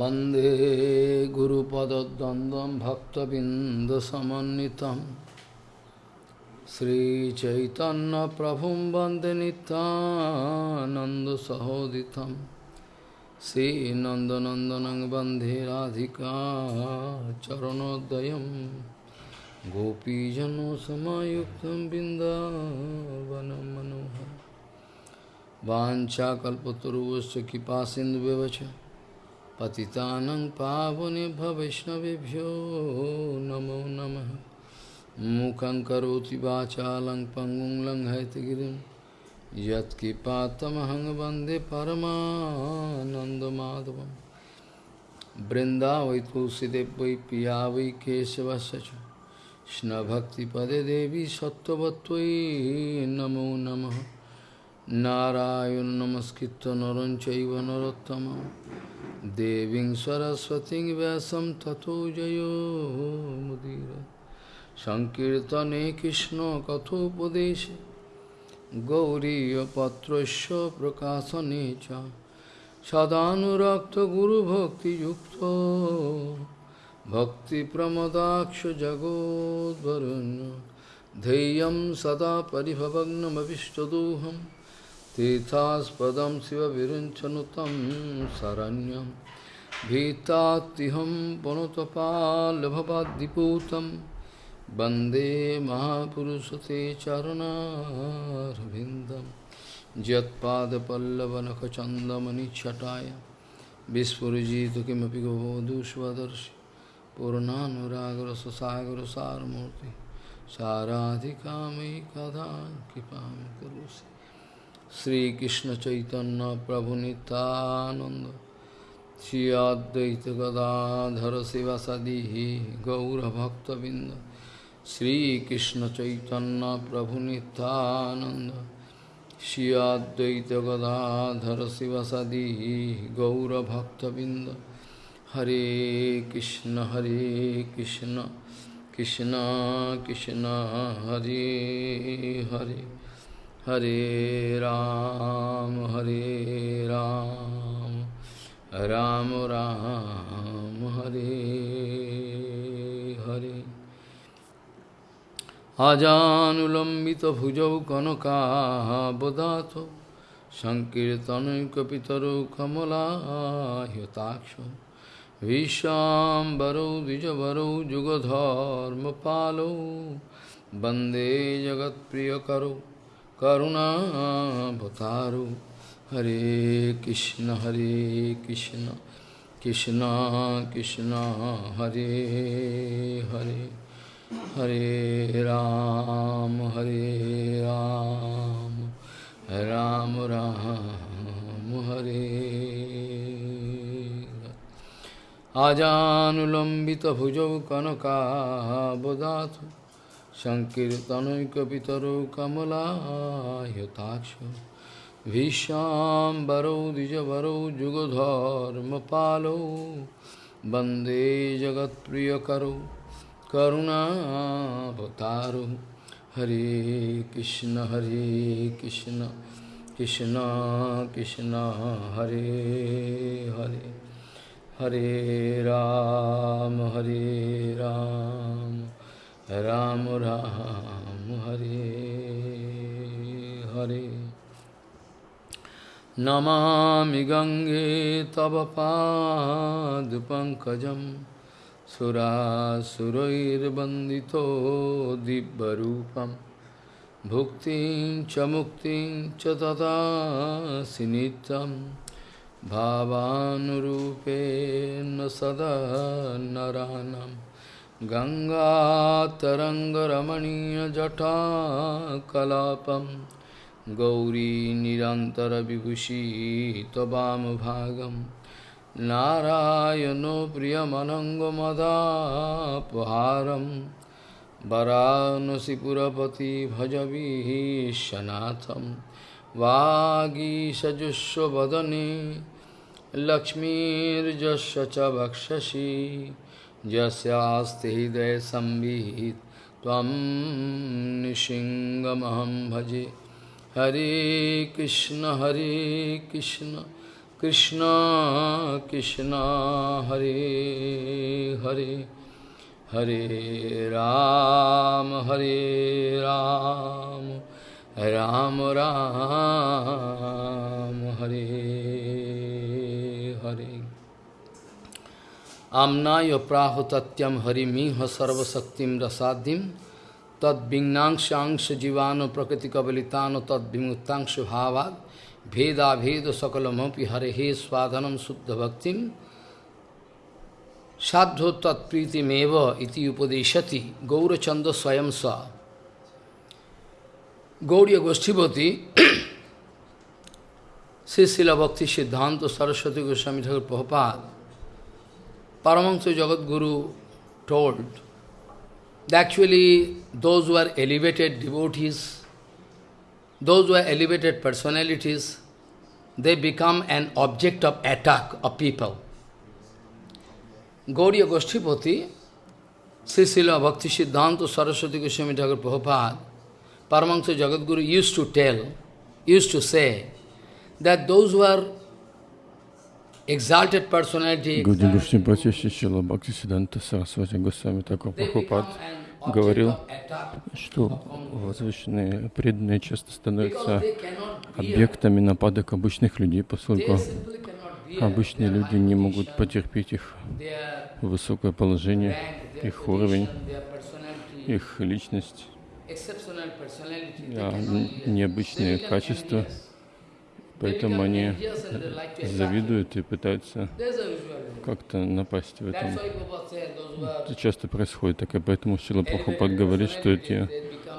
वंदे गुरुपदद्वन्द्वं भक्तबिन्दसमन्वितं। श्रीचैतन्यप्रभुं वंदे नित्यानन्दसहोदितं। श्रीनन्दनन्दनं वंदे राधिका चरणोदयं। गोपीजनसमायुक्तं बिन्दावनं मनोहरम् वाञ्छाकल्पतरुवश्च कृपासिन्धुव्यवच পতিতানং পাবনে ভবৈষ্ণবেভ্yo নমো নমঃ মুখং করোতি বাচালং পঙ্গুং লঙ্ঘয়তগিরিম যৎকৃপাতমহং বন্দে পরমানন্দমাধবম বৃন্দাবৈ তুলসীদেব বৈ পিয়া বৈ কেশবশ কৃষ্ণভক্তিপদে দেবী সত্যবত্তৈ নমো নমঃ নারায়ণ নমস্কৃত নরঞ্চৈব নরোত্তমম Deving Saraswati Vyasam Tato Jayo Mudira Sankirtane Krishna Kathopadeshe Gauriya Patrasya Prakasanecha Sadhanurakta Guru Bhakti Yukta Bhakti Pramadaksha Jagod Varanya Dheyam Sada Paribhavagnam Avishtadooham तीर्थास्पदम शिव विरुंचनुतम शरण्यम भीतातिहम वनुतपालभवाद्दिपूतम वंदे महापुरुष ते चरणारविंदम यदपल्लवनखचंदमणिछटाया विस्फुजित किमपि गोदुष्वदर्शि पूर्णानुरागर ससागर सारमूर्ति साराधिका मयि कदा कृपा करोषि। करोसि श्रीकृष्ण चैतन्य प्रभु नित्यानंद श्री अद्वैत गदाधर शिवसदी गौरभक्तबिंद श्रीकृष्ण चैतन्य प्रभु नित्यानंद श्री अद्वैत गदाधर शिवसदी गौरभक्तबिंद हरे कृष्ण हरे कृष्ण कृष्ण कृष्ण हरे हरे हरे राम हरे राम राम राम हरे हरे अजानुलम्बित भुजौ कनकाबदात सङ्कीर्तनैकपितरौ कमलायताक्ष विश्वाम्बरौ द्विजवरौ जुगधर्मपालौ वन्दे जगत्प्रियकरौ करुणावतारो हरे कृष्ण हरे कृष्ण कृष्ण कृष्ण हरे हरे हरे राम हरे राम राम राम हरे आजानुलम्बितभुजौ कनकाबदातु सङ्कीर्तनैकपितरौ कमलायताक्ष भीष्वाम्बरौ द्विजवरौ जुगधर्मपालौ वन्दे जगत्प्रियकरौ करुणावतारौ हरे कृष्ण हरे कृष्ण कृष्ण कृष्ण हरे हरे हरे राम हरे राम राम राम हरे हरे नमामि गङ्गे तव पादपङ्कजं सुरासुरैर्वन्दितो दिव्यरूपं भुक्तिं च मुक्तिं च ददासि नित्यं भावानुरूपेण सदा नरानम् गङ्गातरङ्गरमणीयजटाकलापं गौरी निरन्तरविभूषी त्ववामभागं नारायणो प्रियमनङ्गमदापहारं वरानसिपुरपति भजवीशनाथं वागीषजुष्वदने लक्ष्मीर्जस्य च वक्षसि जस्यास्ति हृदय संविहित। तम निशिंगमहम भजे। हरे कृष्ण हरे कृष्ण कृष्ण कृष्ण, हरे हरे। हरे राम हरे राम राम राम, हरे हरे। आम्नायप्राहुतत्यम हरिमिह सर्वशक्तिम रसादिम तद्भिन्नांशांश जीवाणु प्रकृति कबलितान तद्भिमुक्तांश भावाद भेदा भेद सकलमपि हरे हे स्वाधनम शुद्ध भक्ति साधो तत्प्रीतिमेव इति उपदेशति गौरचंद स्वयं स गौरी गोष्ठीपति श्री शिला भक्ति सिद्धांत सरस्वती गोस्वामी ठाकुर Prabhupada Paramahansa Jagat Guru told that actually those who are elevated devotees those who are elevated personalities, they become an object of attack of people. Gauriya Goshtipati, Sisila Bhakti Siddhanta Saraswati Goswami Thakur Prabhupada, Paramahansa Jagadguru used to tell, used to say, that those who are exalted personality, Гауди Гошнипати Шишила Бхакти Сиданта Сарасвати Госвами Такор Прабхупад говорил, что возвышенные преданные часто становятся объектами нападок обычных людей, поскольку обычные люди не могут потерпеть их высокое положение, их уровень, их личность, необычные качества. Поэтому они завидуют и пытаются как-то напасть в этом. Это часто происходит так, и поэтому Шила Прабхупад говорит, что эти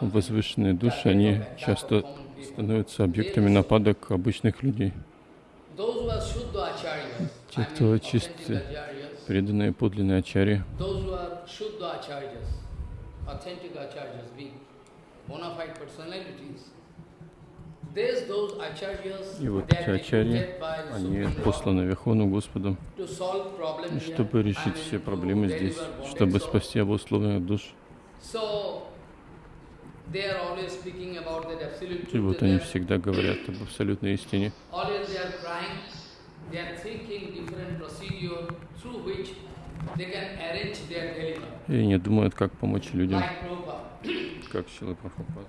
возвышенные души, они часто становятся объектами нападок обычных людей. Те, кто чистые, преданные, подлинные ачари, bona fide personalities, и вот эти ачарьи, они посланы Верховным Господом, чтобы решить все проблемы здесь, чтобы спасти обусловленных душ. И вот они всегда говорят об абсолютной истине. И не думают, как помочь людям, как Шила Прабхупад.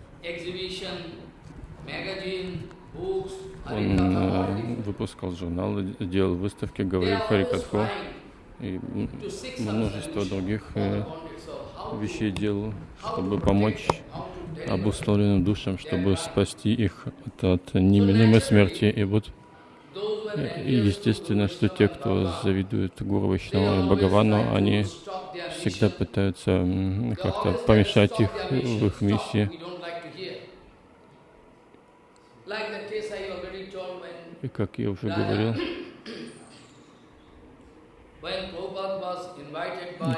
Он э, выпускал журналы, делал выставки, говорил Харикатху и множество других э, вещей делал, чтобы помочь обусловленным душам, чтобы спасти их от, от неминуемой смерти. И вот и естественно, что те, кто завидует Гуру Вайшнаву и Бхагавану, они всегда пытаются как-то помешать их в их миссии. И как я уже говорил,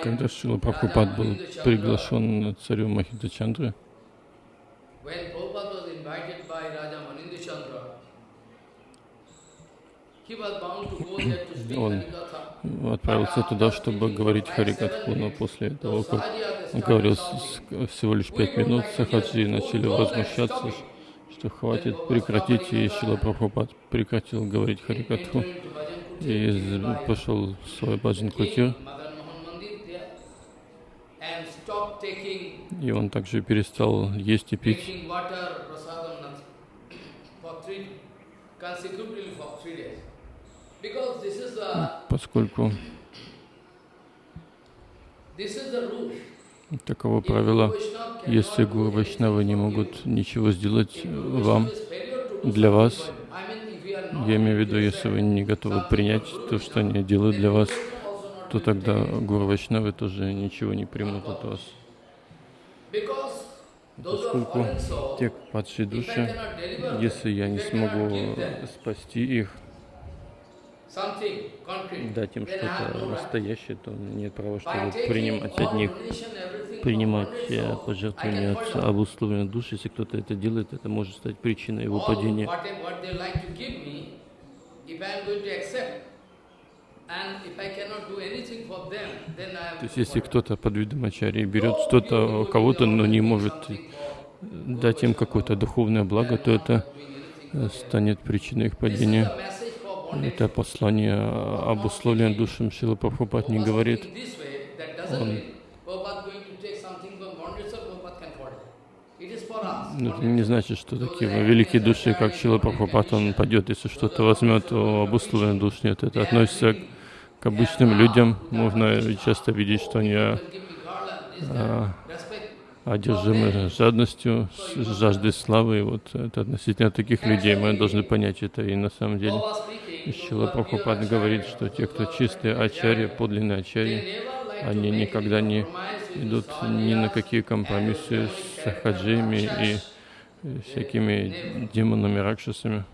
когда Шила Прабхупад был приглашен царем Махидачандры, он отправился туда, чтобы говорить Харикатху, но после того, как он говорил всего лишь пять минут, сахаджи начали возмущаться, что хватит прекратить, и Шила Прабхупад прекратил говорить Харикатху и пошел в свой баджан кутир. И он также перестал есть и пить. Поскольку Таково правило. Если Гуру Вайшнавы не могут ничего сделать вам, для вас, я имею в виду, если вы не готовы принять то, что они делают для вас, то тогда Гуру Вайшнавы тоже ничего не примут от вас. Поскольку те падшие души, если я не смогу спасти их, дать им что-то настоящее, то нет права, чтобы принимать от них, принимать э, пожертвования от обусловленной души. Если кто-то это делает, это может стать причиной его падения. То есть, если кто-то под видом ачари берет что-то у кого-то, но не может дать им какое-то духовное благо, то это станет причиной их падения. Это послание обусловлено душам Шила Прабхупад не говорит. Он ну, это не значит, что такие великие души, как Шила Прабхупад, он пойдет, если что-то возьмет у обусловленных душ. Нет, это относится к обычным людям. Можно часто видеть, что они а, одержимы жадностью, жаждой славы. И вот это относительно таких людей мы должны понять это. И на самом деле Шила Прабхупад говорит, что те, кто чистые ачари, подлинные ачари, они никогда не идут ни на какие компромиссы с хаджими и всякими демонами, ракшасами.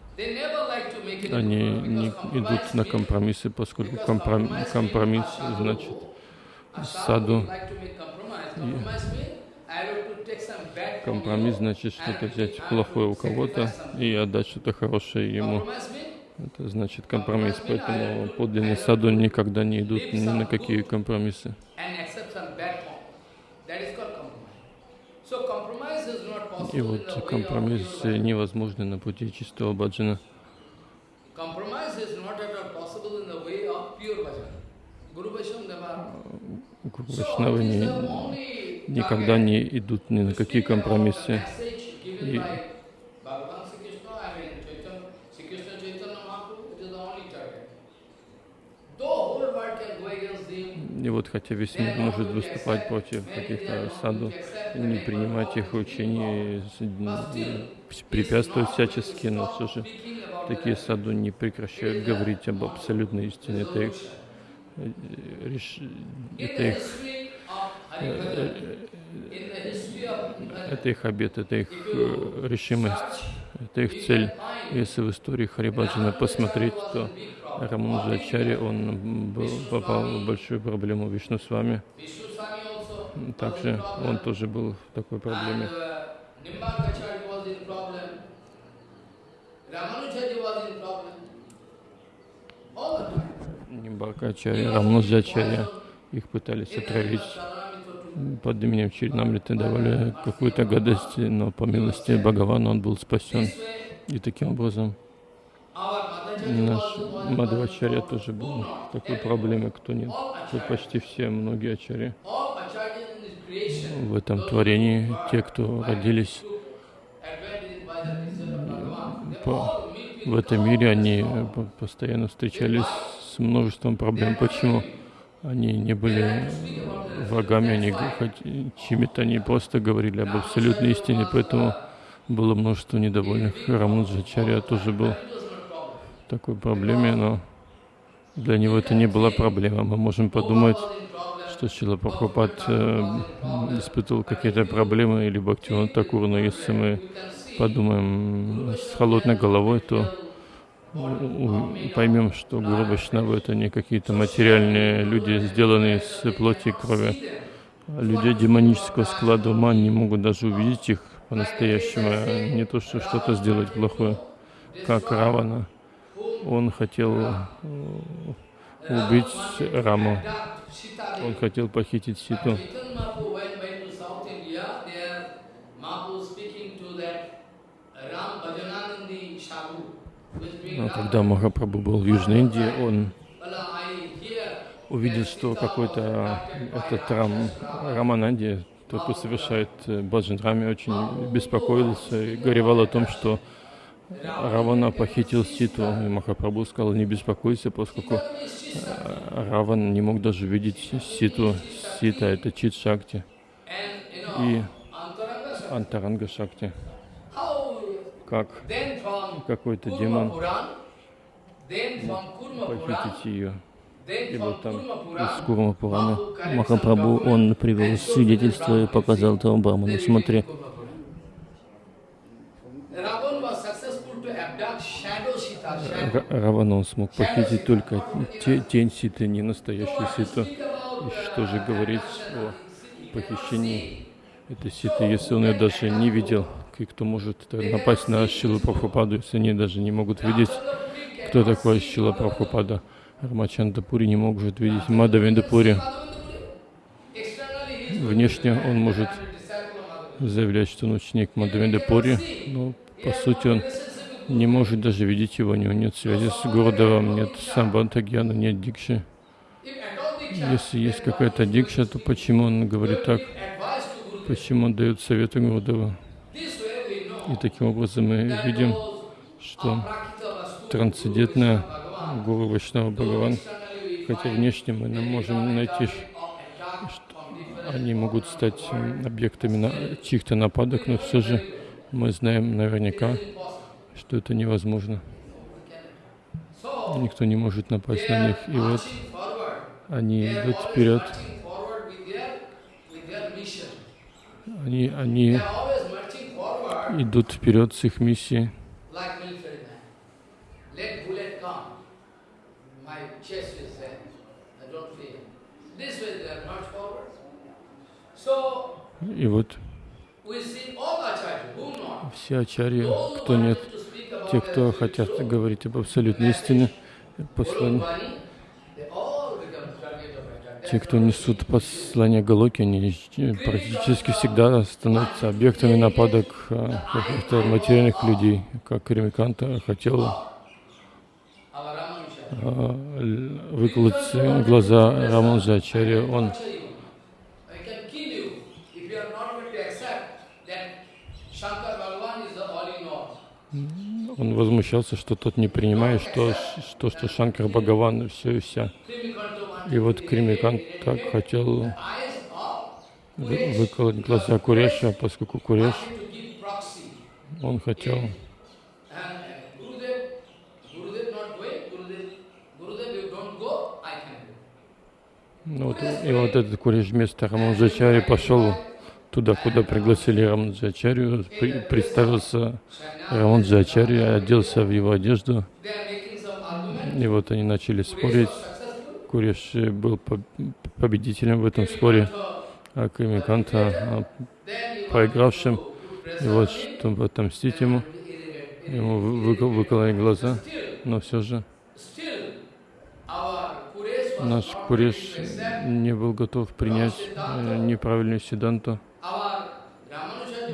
Они не идут на компромиссы, поскольку компром, компромисс значит саду. Компромисс значит что-то взять плохое у кого-то и отдать что-то хорошее ему. Это значит компромисс. Поэтому подлинные саду никогда не идут ни на какие компромиссы. И вот компромисс невозможны на пути чистого баджана. Гуру никогда не идут ни на какие компромиссы. И И вот хотя весь мир может выступать против каких-то саду, не принимать их учений, препятствовать всячески, но все же такие саду не прекращают говорить об абсолютной истине. Это их, это их, это их обет, это их э, решимость, это их цель. Если в истории Харибаджана посмотреть, то Рамануджачари, он был, попал в большую проблему Вишну с вами. Также он тоже был в такой проблеме. Нимбакачари, Рамануджачари, их пытались отравить под именем Чиринамриты, давали какую-то гадость, но по милости Бхагавана он был спасен. И таким образом Наш Мадхвачарья тоже был в такой проблеме, кто нет. Тут почти все, многие ачари. В этом творении, те, кто родились по, в этом мире, они постоянно встречались с множеством проблем. Почему? Они не были врагами, они чьими-то они просто говорили об абсолютной истине, поэтому было множество недовольных. Рамануджачарья тоже был такой проблеме, но для него это не была проблема. Мы можем подумать, что Шила Прабхупад э, испытывал какие-то проблемы или Бхактиван Такур, но если мы подумаем с холодной головой, то поймем, что Гуру Вайшнавы это не какие-то материальные люди, сделанные из плоти и крови. Люди демонического склада ума не могут даже увидеть их по-настоящему, а не то, что что-то сделать плохое, как Равана он хотел э, убить Раму. Он хотел похитить Ситу. Но когда Махапрабху был в Южной Индии, он увидел, что какой-то этот Рам, Рамананди, тот, кто совершает э, баджан Раме, очень беспокоился и горевал о том, что Равана похитил Ситу, и Махапрабху сказал, не беспокойся, поскольку э, Раван не мог даже видеть Ситу. Сита — это Чит Шакти и Антаранга Шакти. Как какой-то демон похитить ее. И вот там из Курма Пурана Махапрабху, он привел свидетельство и показал того Браману. Смотри, Равана смог похитить только тень Ситы, не настоящую Ситу. И что же говорить о похищении этой Ситы, если он ее даже не видел? И кто может напасть на Шилу Прабхупаду, если они даже не могут видеть, кто такой Шила Прабхупада? Рамачандапури не может видеть Мадавиндапури. Внешне он может заявлять, что он ученик Мадавиндапури, но по сути он не может даже видеть его, у него нет связи с Гурдевом, нет самбанта гьяна, нет дикши. Если есть какая-то дикша, то почему он говорит так? Почему он дает советы Гурдева? И таким образом мы видим, что трансцендентная Гуру Вайшнава Бхагаван, хотя внешне мы можем найти, что они могут стать объектами чьих-то нападок, но все же мы знаем наверняка, что это невозможно. Никто не может напасть на них. И вот они идут вперед. Они, они идут вперед с их миссией. И вот все ачарьи, кто нет, те, кто хотят говорить об абсолютной истине, послание, те, кто несут послание Галоки, они практически всегда становятся объектами нападок а, каких-то материальных людей, как Ремиканта хотел а, выколоть глаза Раманджа Ачарья. Он он возмущался, что тот не принимает, что, что, что Шанкар Бхагаван все и вся. И вот Кримикант так хотел выколоть глаза Куреша, поскольку Куреш, он хотел ну, вот, и вот этот Куреш вместо Раманджачари пошел туда, куда пригласили Раманджачарью, при, представился Раманджачарья, оделся в его одежду, и вот они начали спорить. Куриш был победителем в этом споре, а Камиканта проигравшим. И вот, чтобы отомстить ему, ему выкололи глаза, но все же наш Куреш не был готов принять э, неправильную седанту.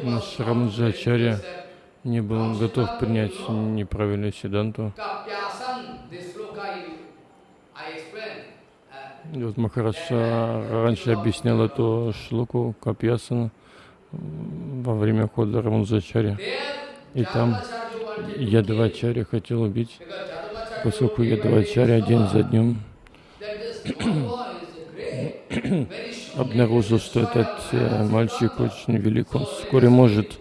Наш Рамаджачарья не был готов принять неправильную седанту. И вот Махараджа раньше объяснял эту шлуку Капьясана во время хода Рамаджачарья. И там Ядавачарья хотел убить, поскольку Ядавачарья день за днем обнаружил, что этот э, мальчик очень велик, он вскоре может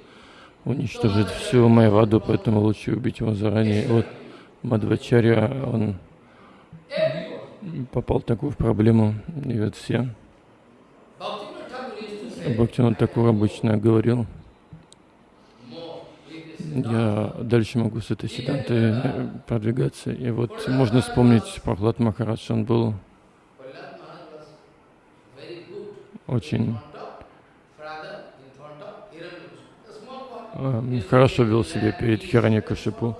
уничтожить всю Майваду, поэтому лучше убить его заранее. Вот Мадвачарья, он попал в такую проблему, и вот все. Бхактинат Такур обычно говорил, я дальше могу с этой седантой продвигаться. И вот можно вспомнить Прохлад Махарадж, он был очень э, хорошо вел себя перед Хираньякашипу,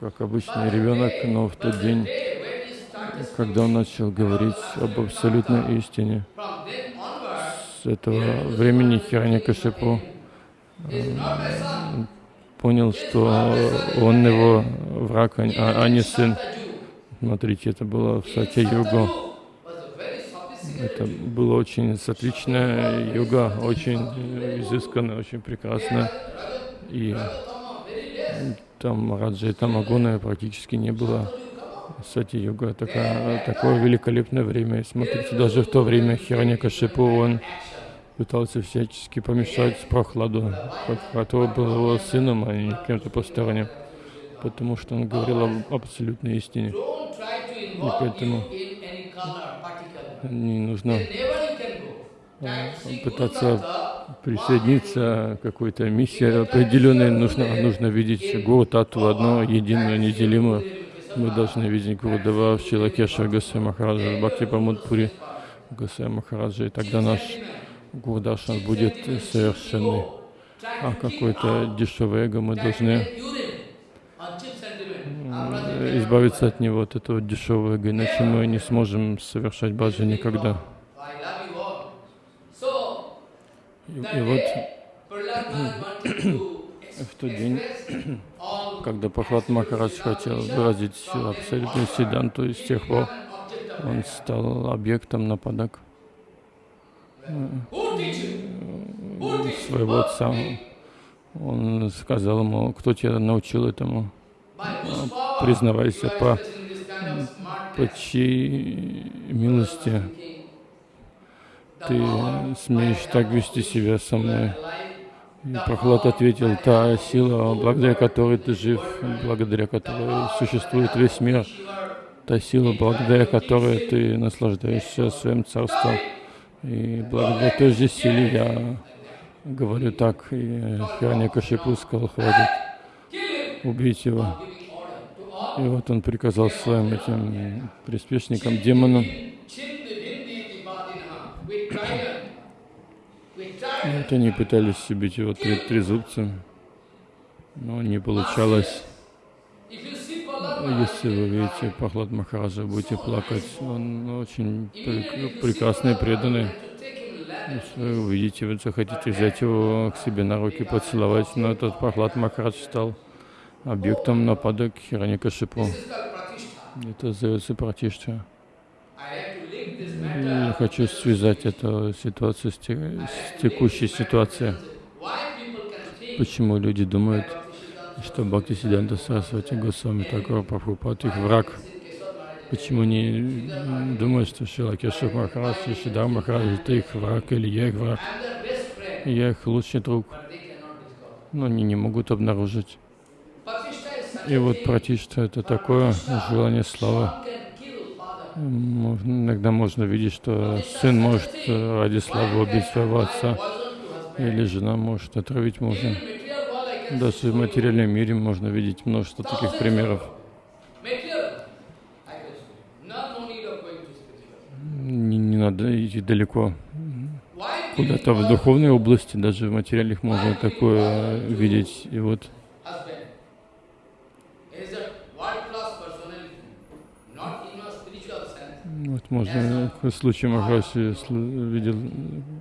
как обычный ребенок, но в тот день, когда он начал говорить об абсолютной истине, с этого времени Хираньякашипу э, понял, что он его враг, а, а не сын. Смотрите, это было в Сатя-Югу. Это было очень отличная йога, очень изысканная, очень прекрасная. И там Раджа и Тамагуна практически не было. Сати-йога такая, такое великолепное время. смотрите, даже в то время Хираньякашипу, он пытался всячески помешать Прохладу, который был его сыном, а не кем-то посторонним, потому что он говорил об абсолютной истине. И поэтому не нужно пытаться присоединиться к какой-то миссии определенной. Нужно, нужно видеть Гуру Тату одно, единое, неделимое. Мы должны видеть Гуру Дава, Шилакеша, Гасай Махараджа, Бхакти Памудпури, Гасай Махараджа. И тогда наш Гурдашан будет совершенный. А какое-то дешевое эго мы должны избавиться от него, от этого дешевого эго, иначе мы не сможем совершать баджи никогда. И, и вот в тот день когда Пахлад Махарадж хотел выразить абсолютную седанту, и с тех пор он стал объектом нападок своего отца. Он сказал ему, кто тебя научил этому? Признавайся, по, по чьей милости ты смеешь так вести себя со мной? И Прохлад ответил, та сила, благодаря которой ты жив, благодаря которой существует весь мир, та сила, благодаря которой ты наслаждаешься своим царством. И благодаря той же силе я говорю так, и Храня Кашипу сказал, хватит убить его. И вот он приказал своим этим приспешникам, демонам, вот они пытались убить его три, трезубцем, но не получалось. Если вы видите Пахлад Махараджа, будете плакать. Он очень прекрасный, преданный. Если вы увидите, вы захотите взять его к себе на руки, поцеловать, но этот Пахлад Махарадж стал объектом нападок Хираникашипу. Это зовется Пратишта. Я хочу связать эту ситуацию с, те, с текущей ситуацией. Почему люди думают, что Бхакти Сиданта Сарасвати Госвами Такова Прабхупад их враг? Почему не думают, что Шила Кешев Махарадж и Шидар Махарадж это их враг или я их враг? Я их лучший друг. Но они не могут обнаружить. И вот Пратишта это такое желание славы. Иногда можно видеть, что сын может э, ради славы убить своего отца, или жена может отравить мужа. Даже в материальном мире можно видеть множество таких примеров. Не, не надо идти далеко. Куда-то в духовной области, даже в материальных можно такое видеть. И вот Вот можно в случае Махараджи видел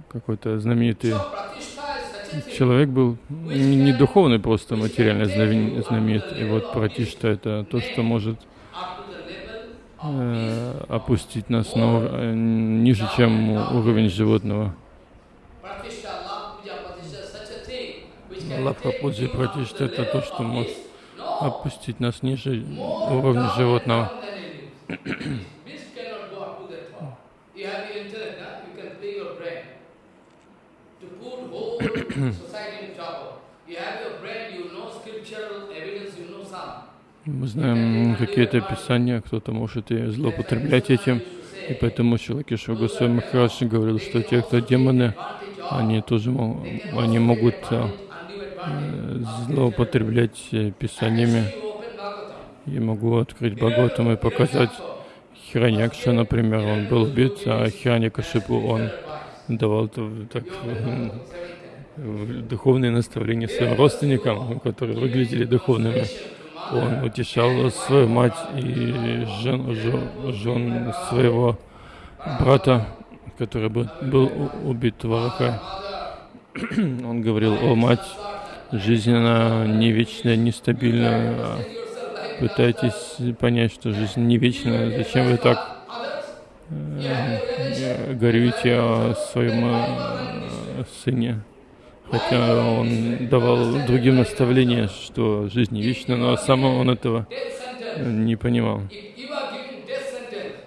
какой-то знаменитый человек был не духовный, просто материально знаменит. И вот Пратишта это то, что может э, опустить нас на, э, ниже, чем уровень животного. Лапха Пуджи Пратишта это то, что может опустить нас ниже уровня животного. Мы знаем какие-то писания, кто-то может и злоупотреблять этим. И поэтому Шилакишва Госвами Махарадж говорил, что те, кто демоны, они тоже они могут э, злоупотреблять писаниями. Я могу открыть Бхагаватам и показать Хираньякша, например, он был убит, а Хираньякашипу он давал так, духовные наставления своим родственникам, которые выглядели духовными. Он утешал свою мать и жен, жен, своего брата, который был, был убит в. Он говорил, о мать, жизнь она не вечная, нестабильная. Пытайтесь понять, что жизнь не вечная. Зачем вы так горюете о своем э, сыне? хотя он давал другим наставления, что жизнь не вечна, но сам он этого не понимал.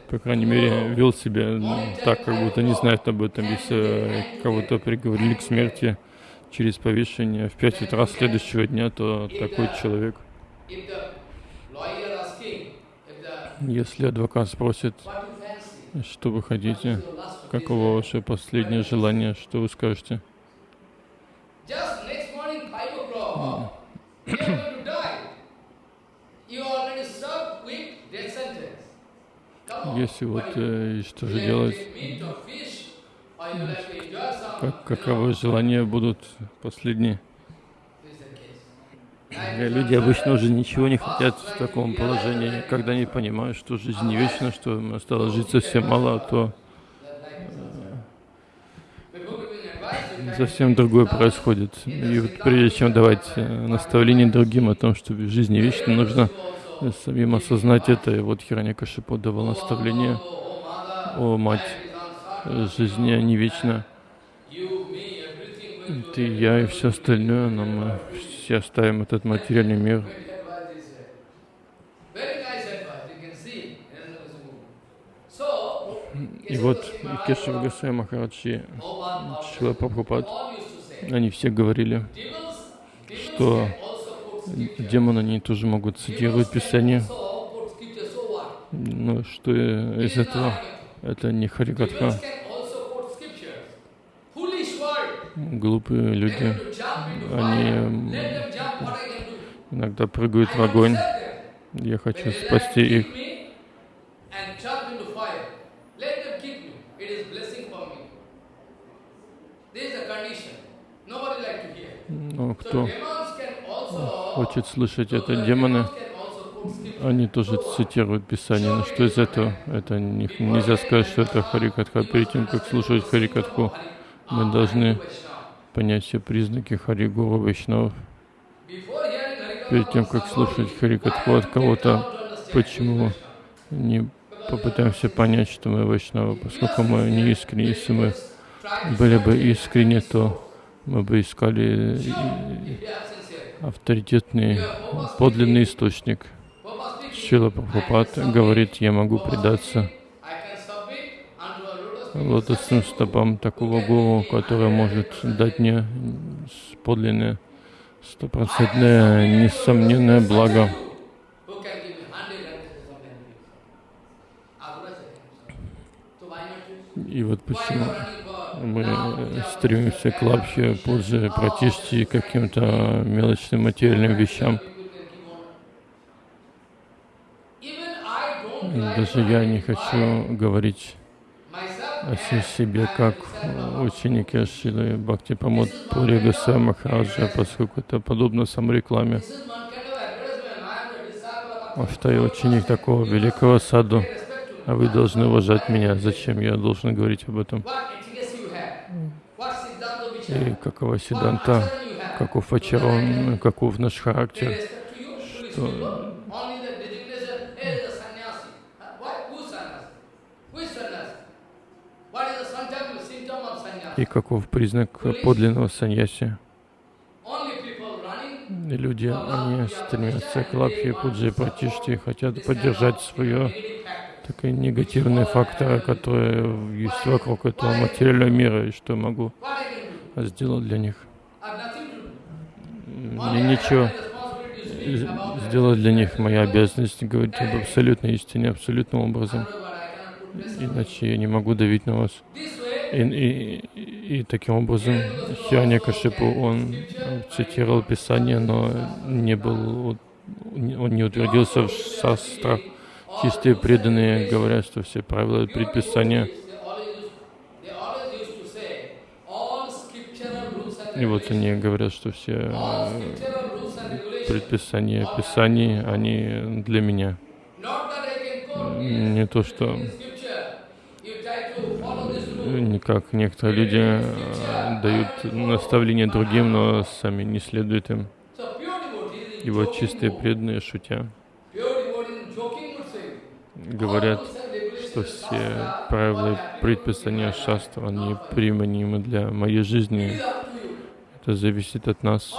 По крайней мере, вел себя так, как будто не знает об этом. Если кого-то приговорили к смерти через повешение в пять утра следующего дня, то такой человек, если адвокат спросит, что вы хотите, каково ваше последнее желание, что вы скажете? Just next morning, 5 o'clock, you are going to die. You already served with death sentence. Если вот э, что же делать, как, каковы желания будут последние? Люди обычно уже ничего не хотят в таком положении, когда они понимают, что жизнь не вечна, что осталось жить совсем мало, то совсем другое происходит. И вот прежде чем давать э, наставление другим о том, что в жизни вечно нужно самим осознать это. И вот Хираньякашипу давал наставление, о мать, жизнь не вечна. Ты, я и все остальное, но мы все оставим этот материальный мир. И вот Кешев Гасай Махараджи, Шила Прабхупад, они все говорили, что демоны, они тоже могут цитировать Писание. Но что из этого? Это не Харикатха. Глупые люди, они иногда прыгают в огонь. Я хочу спасти их. Но кто хочет слышать это, демоны, они тоже цитируют Писание. Но что из этого? Это не, нельзя сказать, что это Харикатха. Перед тем, как слушать Харикатху, мы должны понять все признаки Харигуру Вайшнавов. Перед тем, как слушать Харикатху от кого-то, почему не попытаемся понять, что мы Вайшнавы, поскольку мы не искренне, если мы были бы искренне, то мы бы искали авторитетный, подлинный источник. Шила Прабхупад говорит, я могу предаться лотосным стопам такого гуру, который может дать мне подлинное, стопроцентное, несомненное благо. И вот почему мы стремимся к лапхе, позже протишти каким-то мелочным материальным вещам. Даже я не хочу говорить о себе как ученики Шилы Бхакти Памод Пури Гасай Махараджа, поскольку это подобно саморекламе. Что я ученик такого великого саду, а вы должны уважать меня. Зачем я должен говорить об этом? И какова Сиданта, каков Ачарон, каков наш характер, что и каков признак подлинного саньяси. И люди, они стремятся к лапхе, пуджи, пратишти, хотят поддержать свое такие негативные факторы, которые есть вокруг этого материального мира, и что могу сделать для них. Мне ничего сделать для них моя обязанность говорить об абсолютной истине, абсолютным образом. Иначе я не могу давить на вас. И, и, и таким образом Кашипу, он цитировал Писание, но не был, он не утвердился в шастрах. Чистые преданные говорят, что все правила предписания И вот они говорят, что все э, предписания Писаний, они для меня. Не то, что как некоторые люди э, дают наставления другим, но сами не следуют им. И вот чистые преданные, шутя, говорят, что все правила предписания шастра, они применимы для моей жизни. Это зависит от нас.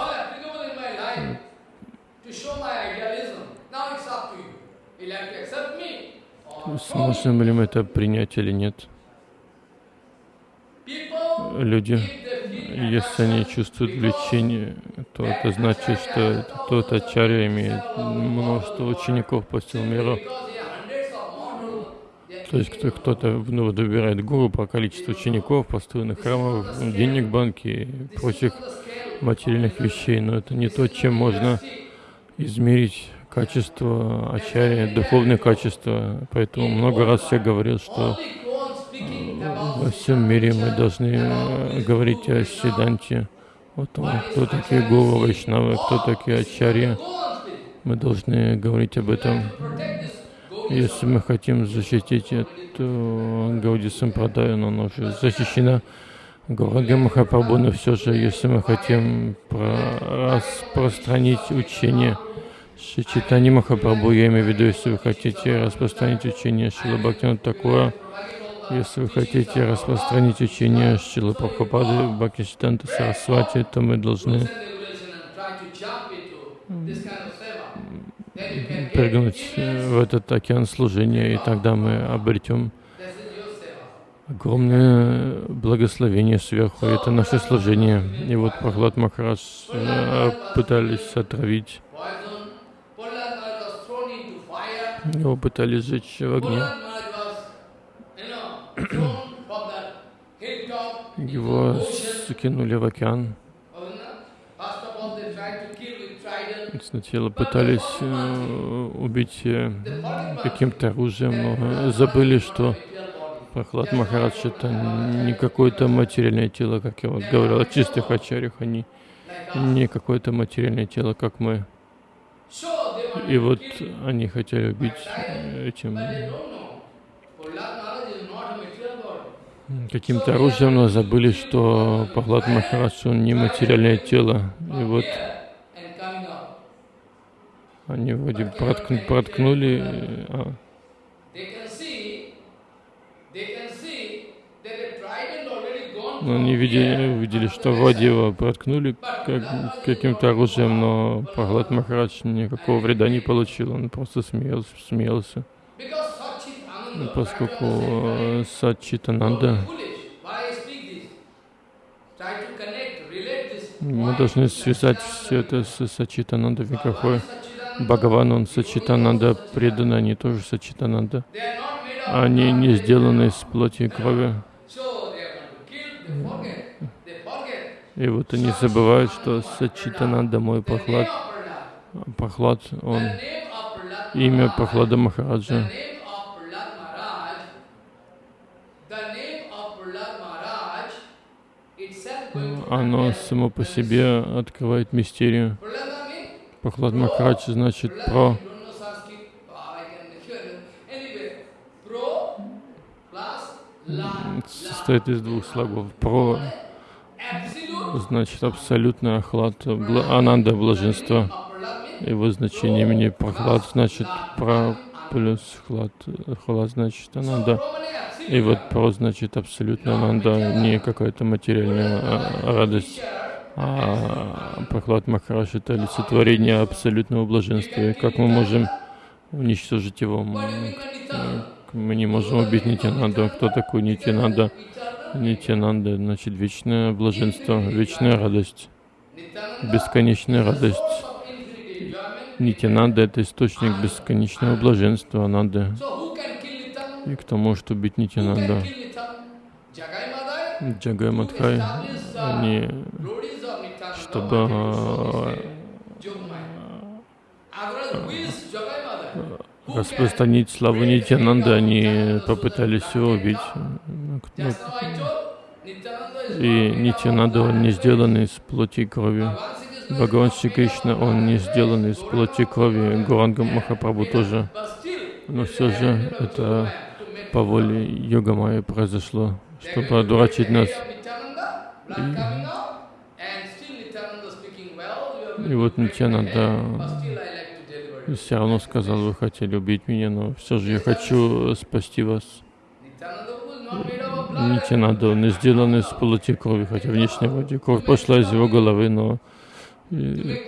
Сможем ли мы это принять или нет? Люди, если они чувствуют влечение, то это значит, что тот ачарья имеет множество учеников по всему миру. То есть кто-то ну, добирает гуру по количеству учеников, построенных храмов, денег в банке и прочих материальных вещей, но это не то, чем можно измерить качество ачарья, духовное качество. Поэтому много раз я говорил, что во всем мире мы должны говорить о Сиданте, о том, кто такие Гуру Вайшнавы, кто такие Ачарья. Мы должны говорить об этом. Если мы хотим защитить эту Гауди Сампрадаю, но она уже защищена Гурага Махапрабху, но все же, если мы хотим распространить учение Шичитани Махапрабху, я имею в виду, если вы хотите распространить учение Шила Бхактина такое, если вы хотите распространить учение Шилы Прабхупады, Бхактисиданта Сарасвати, то мы должны прыгнуть в этот океан служения, и тогда мы обретем огромное благословение сверху. Это наше служение. И вот Прохлад Махарадж э, пытались отравить. Его пытались сжечь в огне. Его скинули в океан. Сначала пытались э, убить э, каким-то оружием, но забыли, что Прохлад Махарадж это не какое-то материальное тело, как я вот говорил о чистых ачарях, они не какое-то материальное тело, как мы. И вот они хотели убить этим каким-то оружием, но забыли, что Пахлад Махарадж, он не материальное тело. И вот они вроде проткну, проткнули, а, но они видели, увидели, что его проткнули как, каким-то оружием, но Пахлад Махарадж никакого вреда не получил, он просто смеялся, смеялся. Поскольку э, Сачитананда мы должны связать все это с Сачитананда Викахой. Бхагаван, он Сачитананда преданный, они тоже Сачитананда. Они не сделаны из плоти и крови. И вот они забывают, что Сачитананда мой Прохлад, Прохлад, он имя Прохлада Махараджа. Оно само по себе открывает мистерию. Прохлад Махарадж значит про состоит из двух слогов. Про значит абсолютно охлад, бла, ананда блаженство. Его значение имени прохлад значит про плюс хлад, хлад значит ананда. И вот про значит абсолютно ананда, не какая-то материальная а, радость. А прохлад Махараш это олицетворение абсолютного блаженства. И как мы можем уничтожить его? Мы не можем убить Нитянанду. Кто такой Нитянанда? Нитянанда значит вечное блаженство, вечная радость, бесконечная радость. Нитянанда — это источник бесконечного блаженства, Ананда. И кто может убить Нитянанда? Джагай Мадхай, они, чтобы распространить славу Нитянанды, они попытались его убить. И Нитянанда, он не сделан из плоти и крови. Бхагаван Шри Кришна, он не сделан из плоти и крови. Гуранга Махапрабху тоже. Но все же это по воле Йога Майя произошло, чтобы одурачить нас. И, и вот Нитянанда все равно сказал, вы хотели убить меня, но все же я хочу спасти вас. Нитянада, он сделан из плоти крови, хотя внешне вроде кровь пошла из его головы, но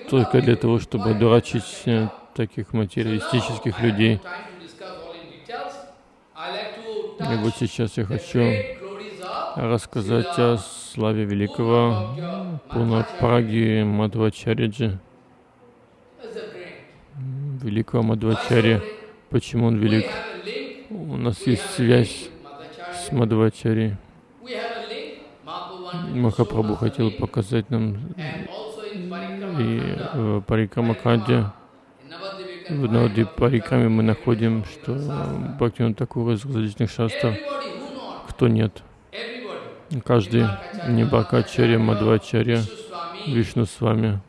только для того, чтобы дурачить э, таких материалистических людей. И вот сейчас я хочу рассказать о славе великого Пунапраги Мадвачариджи великого Мадвачари. Почему он велик? У нас есть связь с Мадвачари. Махапрабху хотел показать нам и в Парикамаканде, в Навади Парикаме мы находим, что Бхактиван Такура из различных шастров, кто нет. Каждый Нибакачарья, Мадвачарья, Вишну с вами.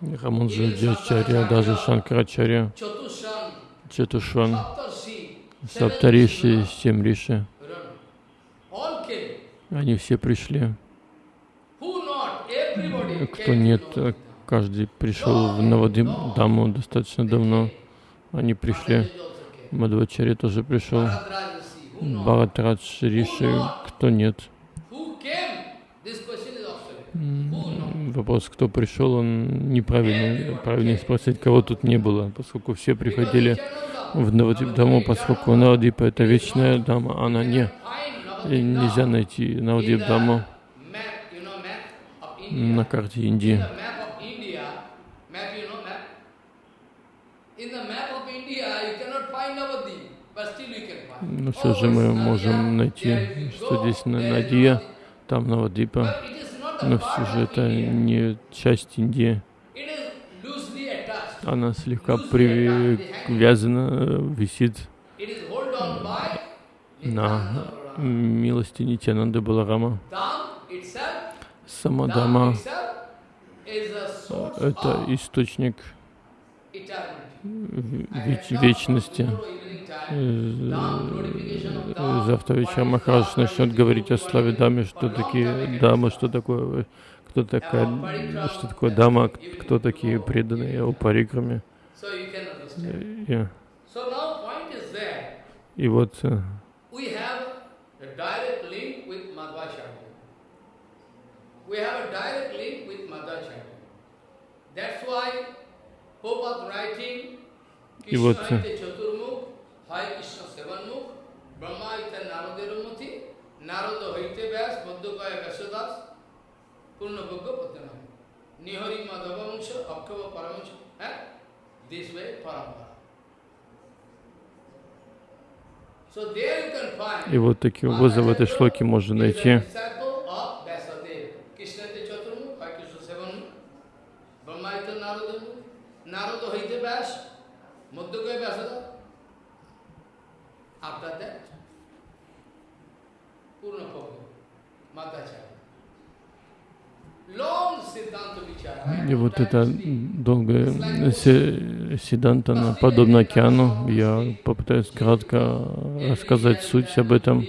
Раманджаджачарья, даже Шанкарачарья, Четушван, Саптариши, семь риши, we don't know. All came. они все пришли. Кто нет, э, каждый пришел в Навадиму достаточно давно. Они пришли. Мадхвачари тоже пришел. Бхаратрадж Риши, кто нет. Вопрос, кто пришел, он неправильный. Правильнее спросить, кого тут не было, поскольку все приходили в Навадип Даму, поскольку Навадипа это вечная дама, она не. И нельзя найти Навадип Даму map, you know, map of India. На карте Индии. Но все же мы можем найти, что здесь на Надия, там Навадипа. Но все же это не часть Индии. Она слегка привязана, э, висит на милости Нитянанды Баларама. Dham itself. Сама Dham дама itself is a source это источник веч- вечности. Э, Dham, Завтра вечером Махарадж начнет говорить о славе дамы, что такие дамы, что такое, кто такая, что такое дама, кто такие преданные о парикраме. И, вот э, We have a direct link with Madhvacharya. We have a direct link with Madhvacharya. That's why Prabhupada writing И вот. Nihari Madhava Vansha, Akava Paramansha. Eh? This way, Parampara. So there you can find и вот такие образы в этой шлоке можно найти. After that, Purna Prabhu, Madhacharya. Long Siddhanta Vichara. И вот это долгое она подобно океану. Я попытаюсь кратко рассказать суть об этом.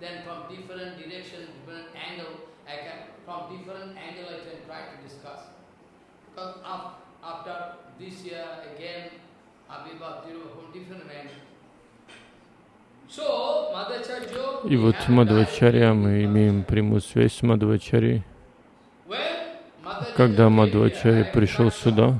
Then from different direction, different angle, I can, from different angle I can try to discuss. Because af- after this year again, Abhiva Thiruva from different angle. So, Madhacharya, И вот have Мадхвачарья, мы имеем прямую связь с Мадхвачарьей. Когда Мадхвачарья пришел сюда,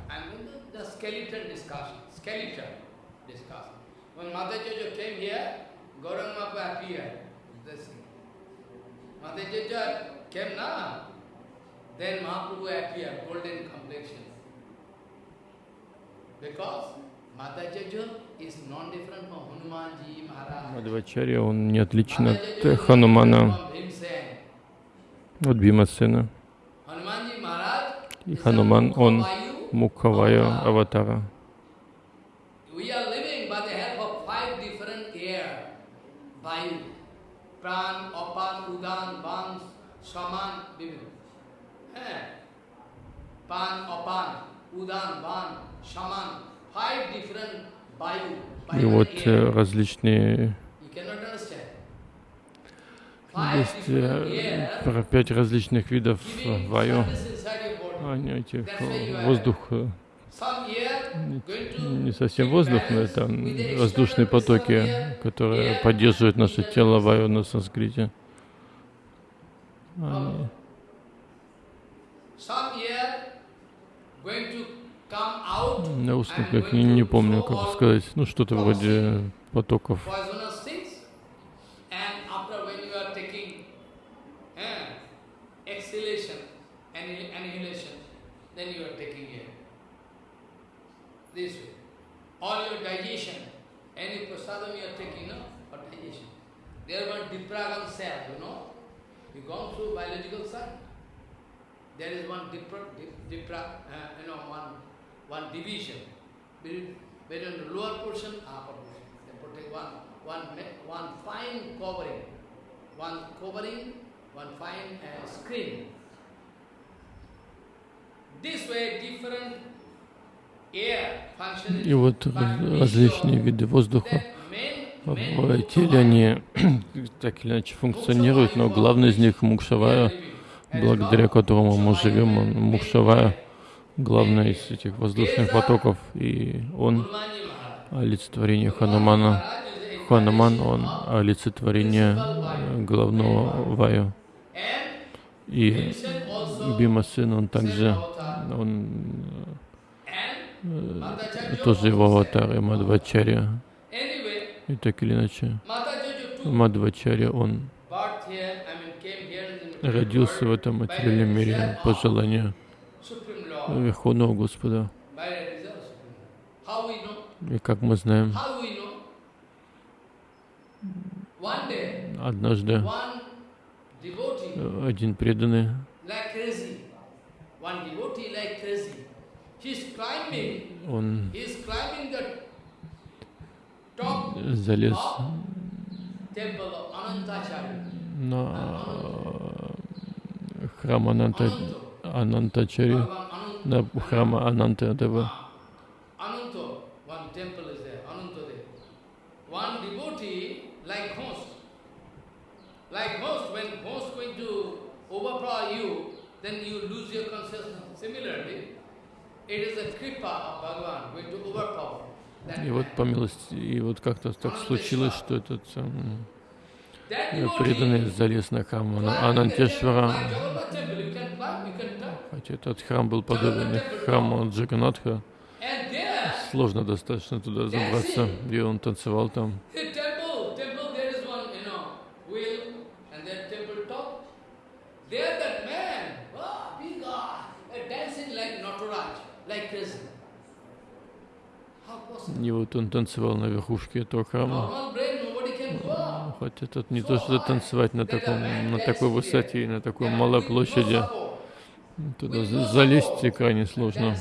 Мадхвачарья, он не отличен от э, Ханумана, от Бимасена. И Хануман, он Мукхавая аватара. Eh? Five different. И вот э, различные, Есть э, про пять различных видов э, ваю. Они, этих, э, воздух, э, не совсем воздух, но это воздушные потоки, которые поддерживают наше тело ваю на санскрите. Они- На and как не, помню, как сказать, ну что-то вроде потоков. This way. All your digestion, any prasadam you are taking, no, for digestion. There one dipragan cell, you know. You gone through biological science. There is one dipra, dip, dipra uh, you know, one, one division between, between the lower portion upper portion. They protect one, one, one fine covering, one covering, one fine uh, screen. This way, different. И вот раз- различные виды воздуха. В теле они так или иначе функционируют, но главный из них Мукшавая, благодаря которому мы живем, он Мукшавая, главный из этих воздушных потоков, и он олицетворение Ханумана. Хануман, он олицетворение главного Ваю. И Бима сын, он также, он э, тоже его аватар, и Мадвачарья. И так или иначе, Мадвачарья, он родился в этом материальном мире по желанию Верховного Господа. И как мы знаем, однажды один преданный он залез на храм Ананта, Анантачари, на храм overpower you, then you lose your consciousness. Similarly, И вот по милости, и вот как-то так случилось, что этот um, преданный залез на храм Анантешвара, хотя этот храм был подобен храму Джаганатха, сложно достаточно туда забраться, и он танцевал там. И вот он танцевал на верхушке этого храма. Хотя тут не то, что танцевать на, таком, на такой высоте и на такой малой площади. Туда залезть крайне сложно.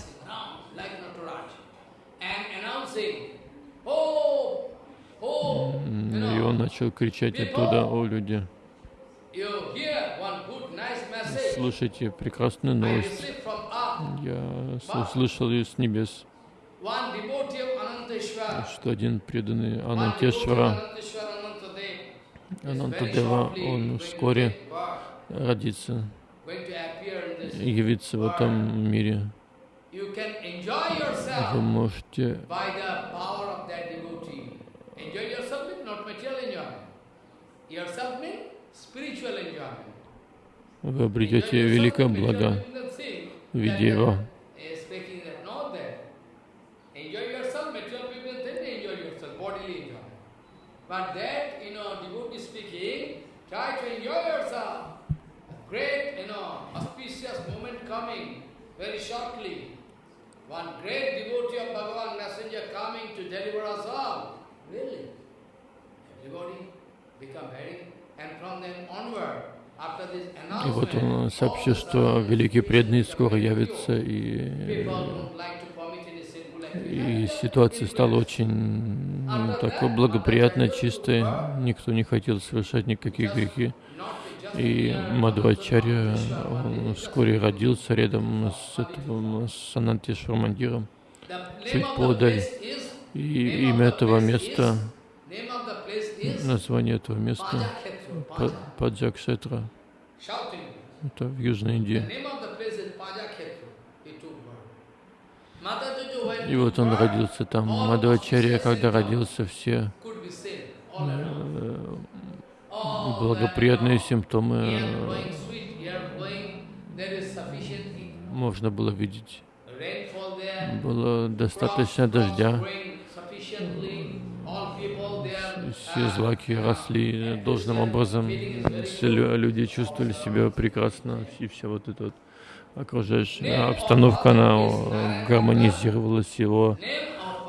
И он начал кричать оттуда, о люди, слушайте прекрасную новость. Я слышал ее с небес что один преданный Анантешвара, Анантадева, он вскоре родится явится в этом мире. Вы можете вы обретете великое благо в виде его. But that, you know, devotee speaking, try to enjoy yourself. A great, you know, auspicious moment coming very shortly. One great devotee of Bhagavan messenger coming to deliver us all. Really. Everybody become very, and from then onward, И вот он сообщил, что великий преданный скоро явится, и и ситуация стала очень такой благоприятной, чистой. Никто не хотел совершать никакие грехи. И Мадхвачарья, вскоре родился рядом с, этим, с Анантишвар Мандиром, чуть подаль. И имя этого места, название этого места, Паджакшетра, это в Южной Индии. И вот он родился там. Мадхвачарья, когда родился, все э, благоприятные симптомы можно было видеть. Было достаточно дождя. Все злаки росли должным образом. Все люди чувствовали себя прекрасно. И все вот это вот окружающая обстановка, она гармонизировалась. Его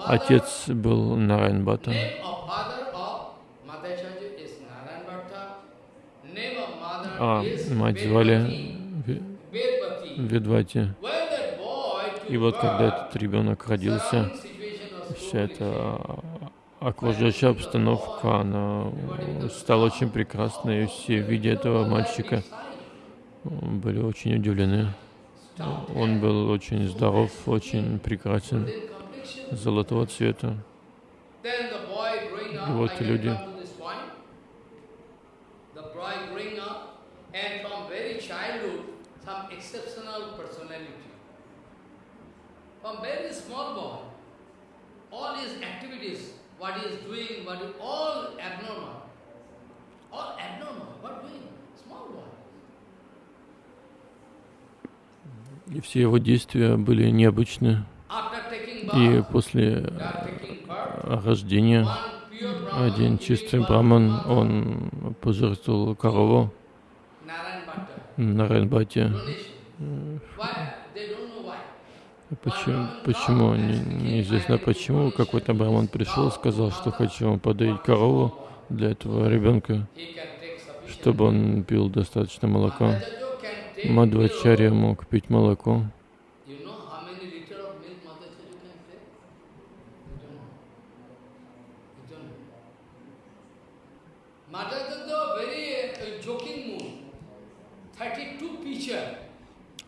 отец был Нарайн Бхатта. А мать звали Ведвати. И вот когда этот ребенок родился, вся эта окружающая обстановка, она стала очень прекрасной, и все, видя этого мальчика, были очень удивлены. Он был очень здоров, очень прекрасен, золотого цвета. И вот люди abnormal. All abnormal. What doing? Small boy. И все его действия были необычны. И после рождения один чистый браман, он пожертвовал корову на Райнбате. Почему, почему не- неизвестно почему, какой-то браман пришел, сказал, что хочу вам подарить корову для этого ребенка, чтобы он пил достаточно молока. Мадвачарья мог пить молоко. You know how many liter of milk Madhacharya can take? You don't know. You don't know. Madhacharya very uh, joking mood. 32 pitcher.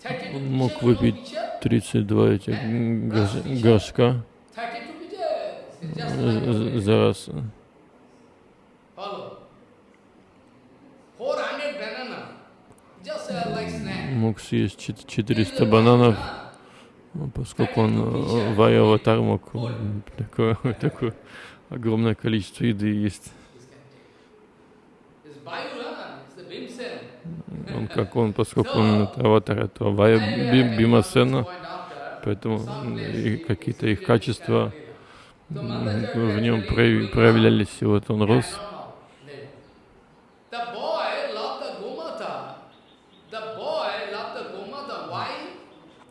32 Он мог выпить pitcher? 32 этих горш- горшка 32 pitcher. It's just з- like з- за раз. Follow. 400 banana. Just uh, like snack. Мог съесть чет- 400 бананов, ну, поскольку он э, в аватар мог такое, такое огромное количество еды есть. Он как он, поскольку он это аватар этого Вая Би- Бимасена, поэтому какие-то их качества в нем проявлялись, и вот он рос. The boy loved the Gomata. The boy loved the Gomata. Why?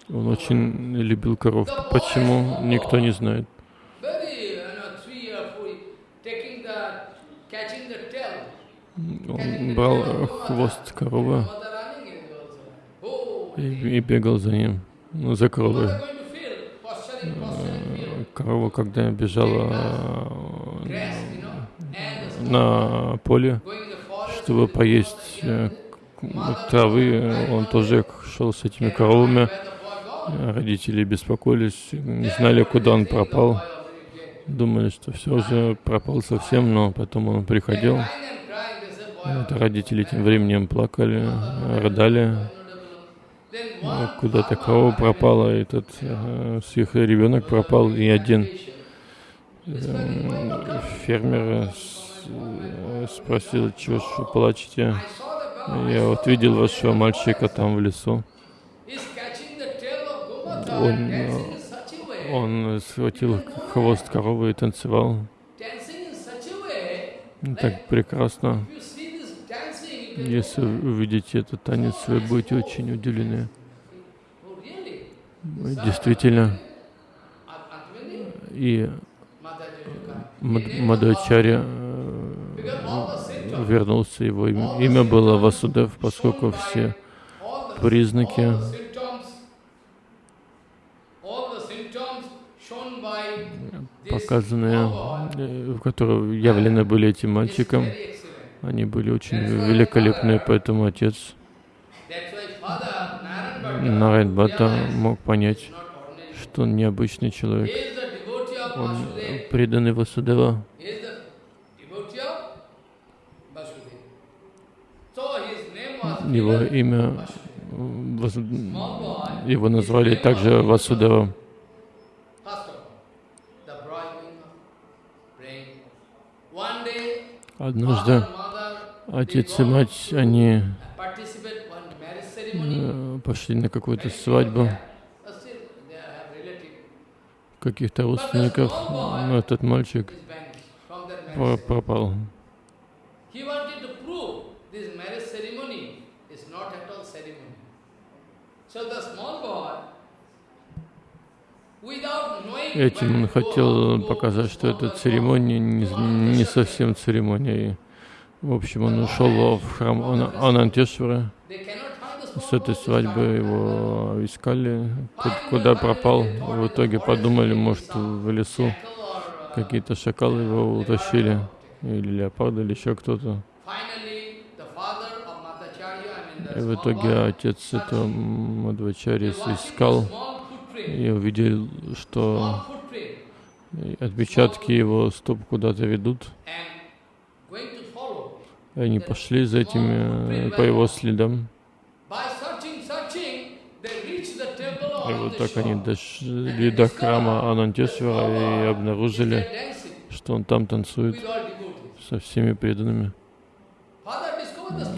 Он очень любил коров. Почему? Никто не знает. Он брал э, хвост коровы и, и бегал за ним, ну, за коровой. feel. Корова, когда бежала э, на поле, чтобы поесть э, травы, э, он тоже шел с этими коровами. Родители беспокоились, не знали, куда он пропал. Думали, что все уже пропал совсем, но потом он приходил. Это родители тем временем плакали, рыдали. Корова пропала, и этот э, с их ребенок пропал, и один э, фермер э, спросил, чего ж вы плачете? Я вот видел вашего мальчика там в лесу. Он, э, Он схватил хвост коровы и танцевал. Так прекрасно. Если увидите этот танец, вы будете очень удивлены. Действительно. И Mother Jyotika. Мад- Мадхачарья Because all the symptoms, вернулся, его имя, имя было Васудев, поскольку все признаки, all the symptoms, all the symptoms shown by this показанные, э, которые явлены были этим мальчиком, они были очень великолепны, поэтому отец Нарайн Бхатта мог понять, что он необычный человек. Он преданный Васудева. Его имя, э, его назвали также Васудева. First of all, the boy going on praying. One day, Однажды отец и мать, они э, пошли на какую-то свадьбу каких-то родственников, но этот мальчик пропал. So the small boy, Этим он хотел показать, что эта церемония не, не совсем церемония. И, в общем, он ушел в храм Ана- Анантешвара. С этой свадьбы его искали, ку- куда пропал. В итоге подумали, может, в лесу какие-то шакалы его утащили, или леопарды, или еще кто-то. И в итоге отец этого Мадвачари искал и увидел, что отпечатки его стоп куда-то ведут. И они пошли за этими, э, по его следам. И вот так они дошли до храма Анантесвара и обнаружили, что он там танцует со всеми преданными.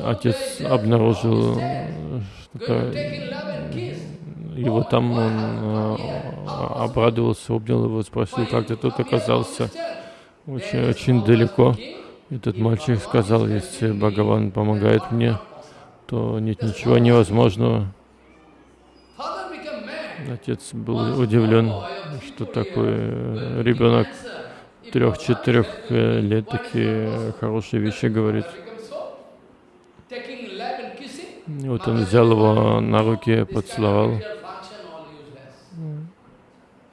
Отец обнаружил, э, что kiss. его там, он э, обрадовался, обнял его, спросил, как ты тут оказался. Очень, очень далеко. Этот мальчик сказал, если Бхагаван помогает мне, то нет ничего невозможного. Отец был удивлен, что такой э, ребенок трех-четырех э, лет такие хорошие вещи говорит. И вот он взял его на руки, поцеловал. Their function all useless.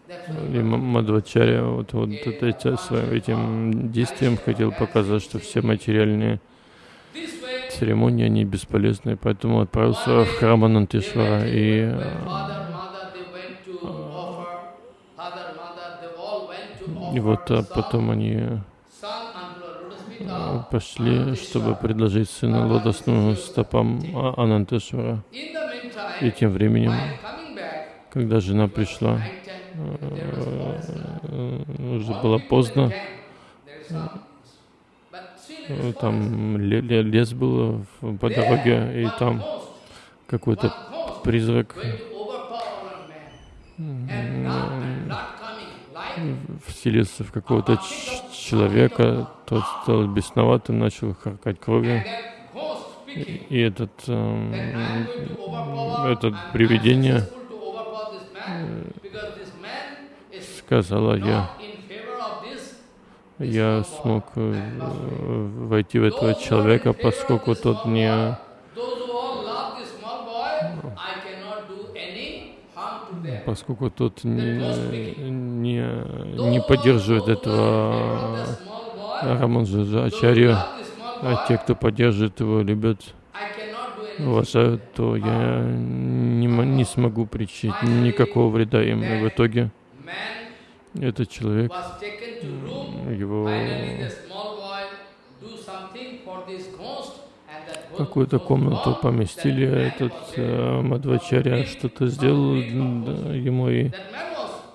That's why И М- Мадхвачарья вот, вот это, своим этим действием хотел показать, что все материальные церемонии, они бесполезны, поэтому отправился в храм Анантишвара. И to и вот а потом они of пошли, чтобы предложить сына лотосным стопам А- Анантешвара. И тем временем, когда жена пришла, э, уже было поздно, э, там ле- ле- лес был по дороге, и там какой-то призрак вселился в какого-то человека, тот стал бесноватым, начал харкать кровью. И этот, эм, overpower, этот привидение successful to overpower this man, because this man is сказала, я, я смог э, войти в этого человека, поскольку тот не, поскольку тот не, не, не поддерживает этого The small boy, Раманджа Ачарью, love this small а те, кто поддерживает его, любят, уважают, то я не, не смогу причинить никакого вреда им. И в итоге этот человек, его какую-то комнату поместили, этот э. Мадвачаря что-то сделал да, ему, и,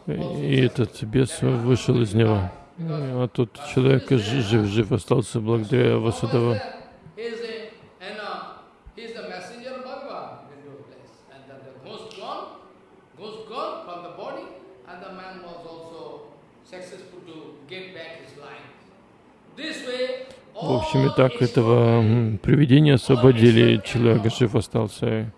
и этот бес вышел из него. А тот человек жи- жив-жив остался благодаря Васудава. He is a, and uh, he is the messenger of Bhagavan in those days. And then the ghost gone, ghost gone from the body, and the man was also successful to get back his life. This way, В общем, и так этого привидения освободили, человек жив остался.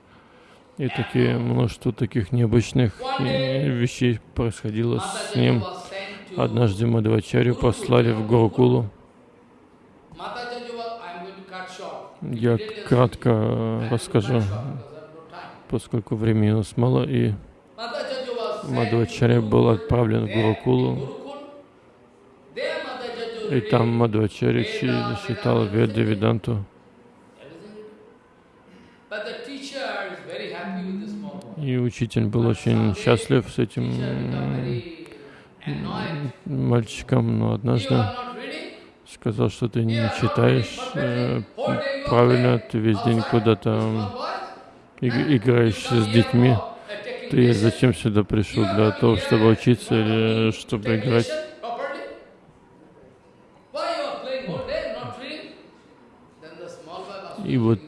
И такие, множество таких необычных э, вещей происходило с ним. Однажды Мадхвачарю послали в Гурукулу. Я кратко э, расскажу, поскольку времени у нас мало. И Мадхвачаря был отправлен в Гурукулу. И там Мадхвачаря чи- читал Веды Веданту. И учитель был очень счастлив с этим мальчиком, но однажды сказал, что ты не читаешь э, правильно, ты весь день куда-то играешь с детьми. Ты зачем сюда пришел? Для того, чтобы учиться или чтобы Take играть? lesson properly? Why you are playing whole day, not reading? Then the small boy was И вот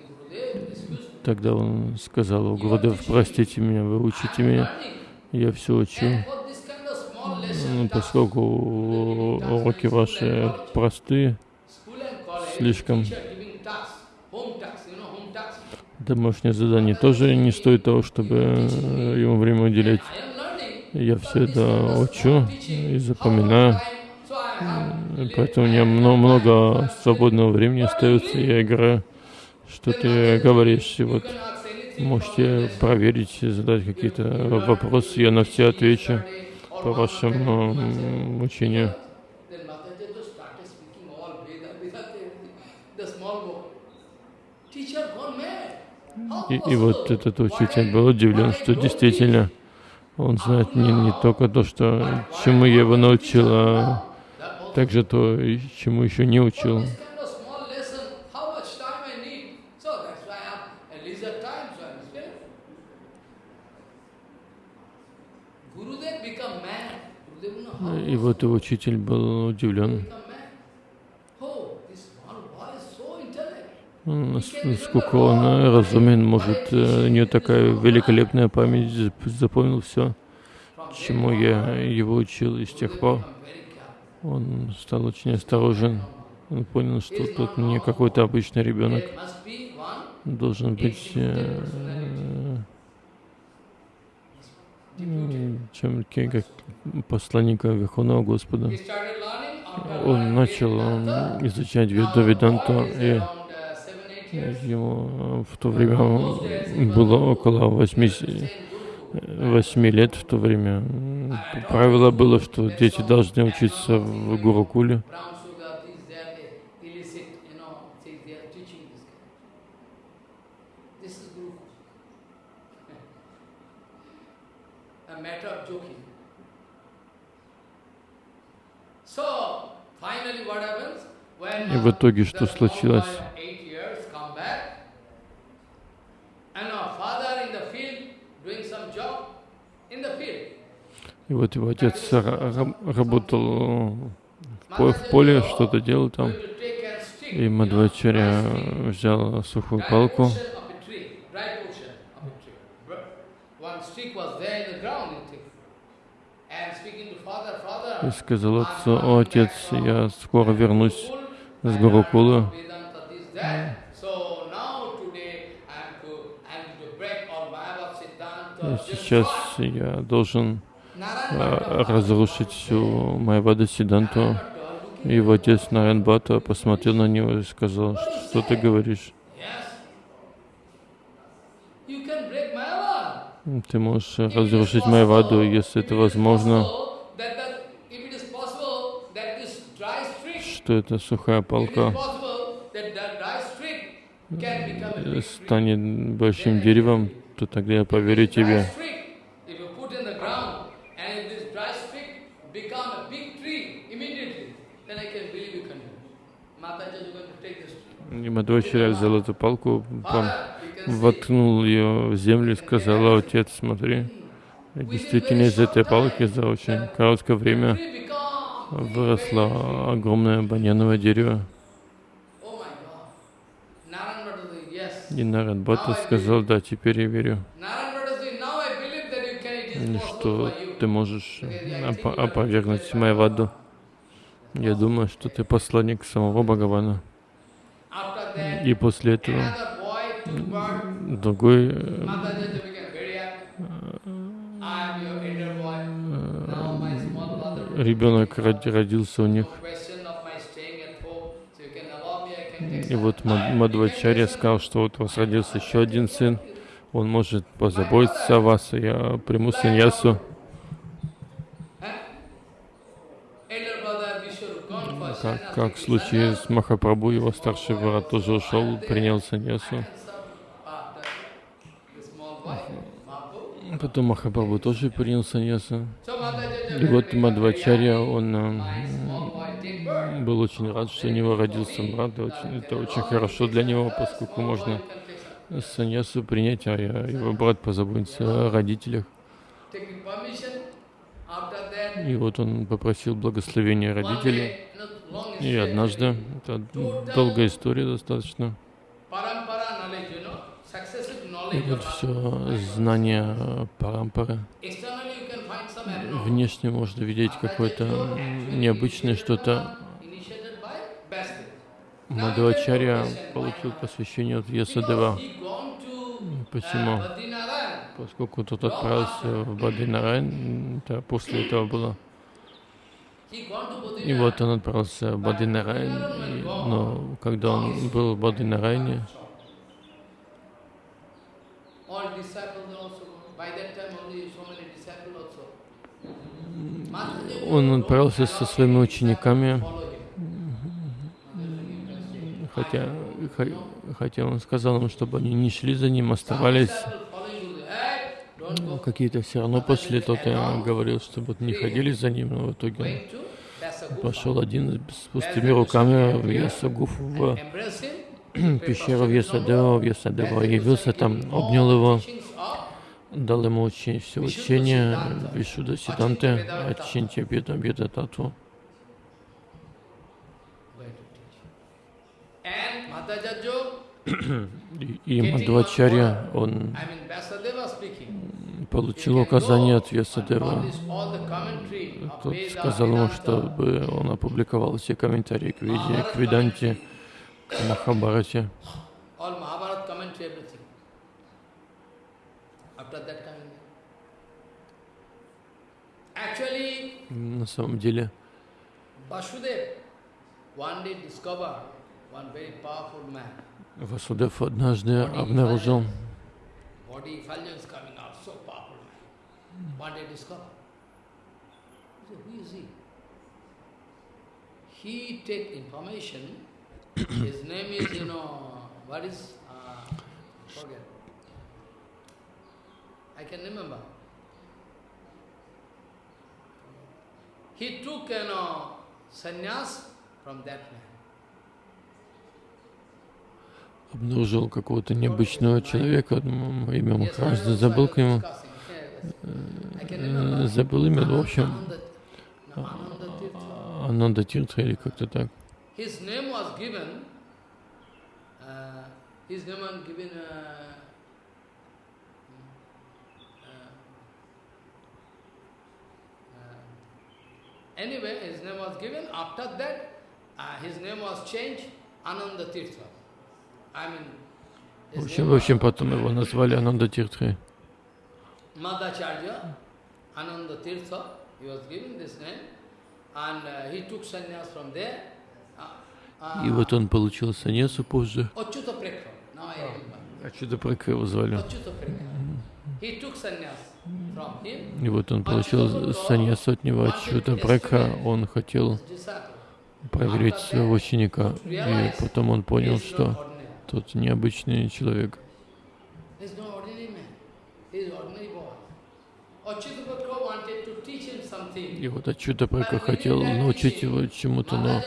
тогда он сказал, «О, Гурудев, простите меня, вы учите меня, я все учу. Ну, поскольку уроки ваши простые, слишком домашнее задание тоже не стоит того, чтобы ему время уделять. Я все это учу и запоминаю. Поэтому у меня мно- много свободного времени остается, я играю, что ты говоришь. И вот можете проверить, задать какие-то вопросы, я на все отвечу по вашему м, учению. И, и вот этот учитель был удивлен, что действительно Он знает не, не только то, что, чему я его научил, а также то, чему еще не учил. И вот его учитель был удивлен. Насколько он разумен, может, у него такая великолепная память, запомнил все, чему я его учил, и с тех пор он стал очень осторожен. Он понял, что тут не какой-то обычный ребенок. Должен быть э, чем как посланника Верховного Господа. Он начал изучать Веду Веданту, и ему в то время было около 8, 8 лет в то время. Правило было, что дети должны учиться в Гурукуле. И в итоге что случилось? И вот его отец работал в поле, что-то делал там. И Мадвачаря взял сухую палку и сказал отцу, «О, отец, я скоро вернусь с Гурукула». И сейчас я должен разрушить всю Майвада Сиданту. И его отец Наренбата посмотрел на него и сказал, что ты говоришь? Ты можешь разрушить Майваду, если это возможно. Что это сухая палка станет большим деревом, то тогда я поверю тебе. И Мадхвачаря взял эту палку, воткнул ее в землю и сказал, отец, смотри, действительно из этой палки за очень короткое время выросло огромное баньяновое дерево. И Нарад Бхатта сказал, да, теперь я верю, что ты можешь оп опровергнуть Майваду. Я думаю, что ты посланник самого Бхагавана. И после этого другой э, ребенок родился у них. И вот Мадвачарья сказал, что вот у вас родился еще один сын, он может позаботиться о вас, и я приму саньясу. Как, как в случае с Махапрабху, его старший брат тоже ушел, принял саньясу. Потом Махапрабху тоже принял саньясу. И вот Мадвачарья, он э, был очень рад, что у него родился брат. Это очень хорошо для него, поскольку можно саньясу принять, а его брат позаботится о родителях. И вот он попросил благословения родителей. И однажды, это долгая история достаточно, и вот все знание парампары. Внешне можно видеть какое-то необычное что-то. Мадхавачарья получил посвящение от Ясадева. Почему? Поскольку тот отправился в Бадинарайн, это после этого было. И вот он отправился в Бадинарайн, но когда он был в Бадинарайне, он отправился со своими учениками, хотя, хотя он сказал им, чтобы они не шли за ним, оставались. Какие-то все равно пошли, тот я говорил, чтобы не ходили за ним, но в итоге Vyasagufa. пошел один с пустыми руками в Ясагуфу, в Embrace him. пещеру Вьясадева, Вьясадева явился там, обнял его, дал ему учи- все учение Вишуда Сиданты, to teach. And Madhajajo, И, Мадхвачарья, он получил указание от of Тот сказал ему, чтобы он опубликовал все комментарии к Веде, к Веданте, Махабарате. На самом деле. Васудев однажды обнаружил? He take information. His name is, you know, what is, uh, forget. I can remember. He took, you know, sannyas from that man. обнаружил какого-то необычного человека, имя Yes, Махарадж, I was забыл к нему, э, забыл имя, в общем. Ананда Тиртха или как-то так. His name was given, uh, his name was given, uh, uh, uh, anyway, his name was given, after that, uh, his name was changed, Ananda Tirtha. I mean, В общем, в общем, потом его назвали Ананда Тиртхой. Madhacharya, Ananda Tirtha, he was given this name, and uh, he took sannyas from there. И вот он получил саньясу позже. А чудо Прека его звали. И вот он получил саньясу от него, Ачута Прека. Он хотел проверить своего ученика. И потом он понял, что тот необычный человек. И вот Ачута Прека хотел научить его чему-то, но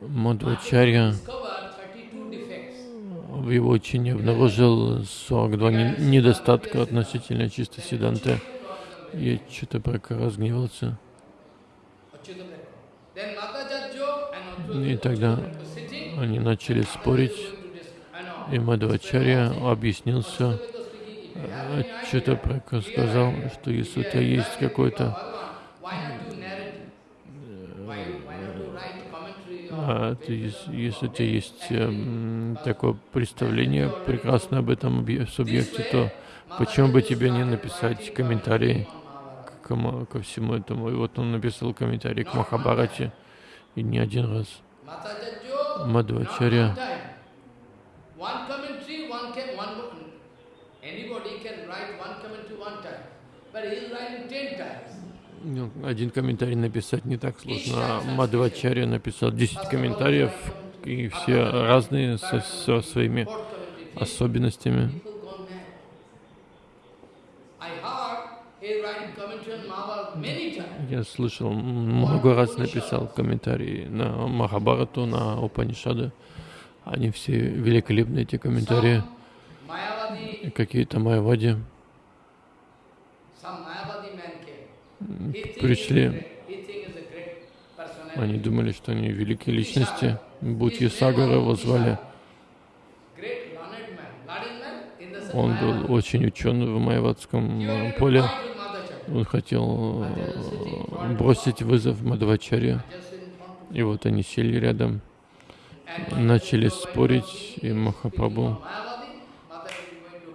Мадхвачарья discover 32 defects. в его учении обнаружил 42 не- недостатка относительно чистой Сиданты. И Ачута Прека разгневался. И тогда они начали спорить, и Мадхвачарья объяснил все. Because speaking, if you have any idea, Ачута Прека сказал, что если у тебя есть какой-то Bhagavan, why not do narrative? Why, why not do write commentary or А, если у тебя есть эм, такое представление прекрасно об этом субъекте, то почему бы тебе не написать комментарий к, ко всему этому? И вот он написал комментарий к Махабарате, и не один раз. One, anybody write but he is writing ten times. Ну, один комментарий написать не так сложно, а Мадхвачарья написал 10 комментариев, и все разные со, со своими особенностями. Я слышал, много раз написал комментарии на Махабарату, на Упанишады. Они все великолепны, эти комментарии. Какие-то майавади some Mayavadi man came. He think пришли. he's a great- he think he's a great personality. Они думали, что они великие личности. Будьи Сагара его звали. Он был очень ученый в майавадском He э, поле. Он хотел э, бросить вызов of И вот они сели рядом, начали спорить, и Махапрабху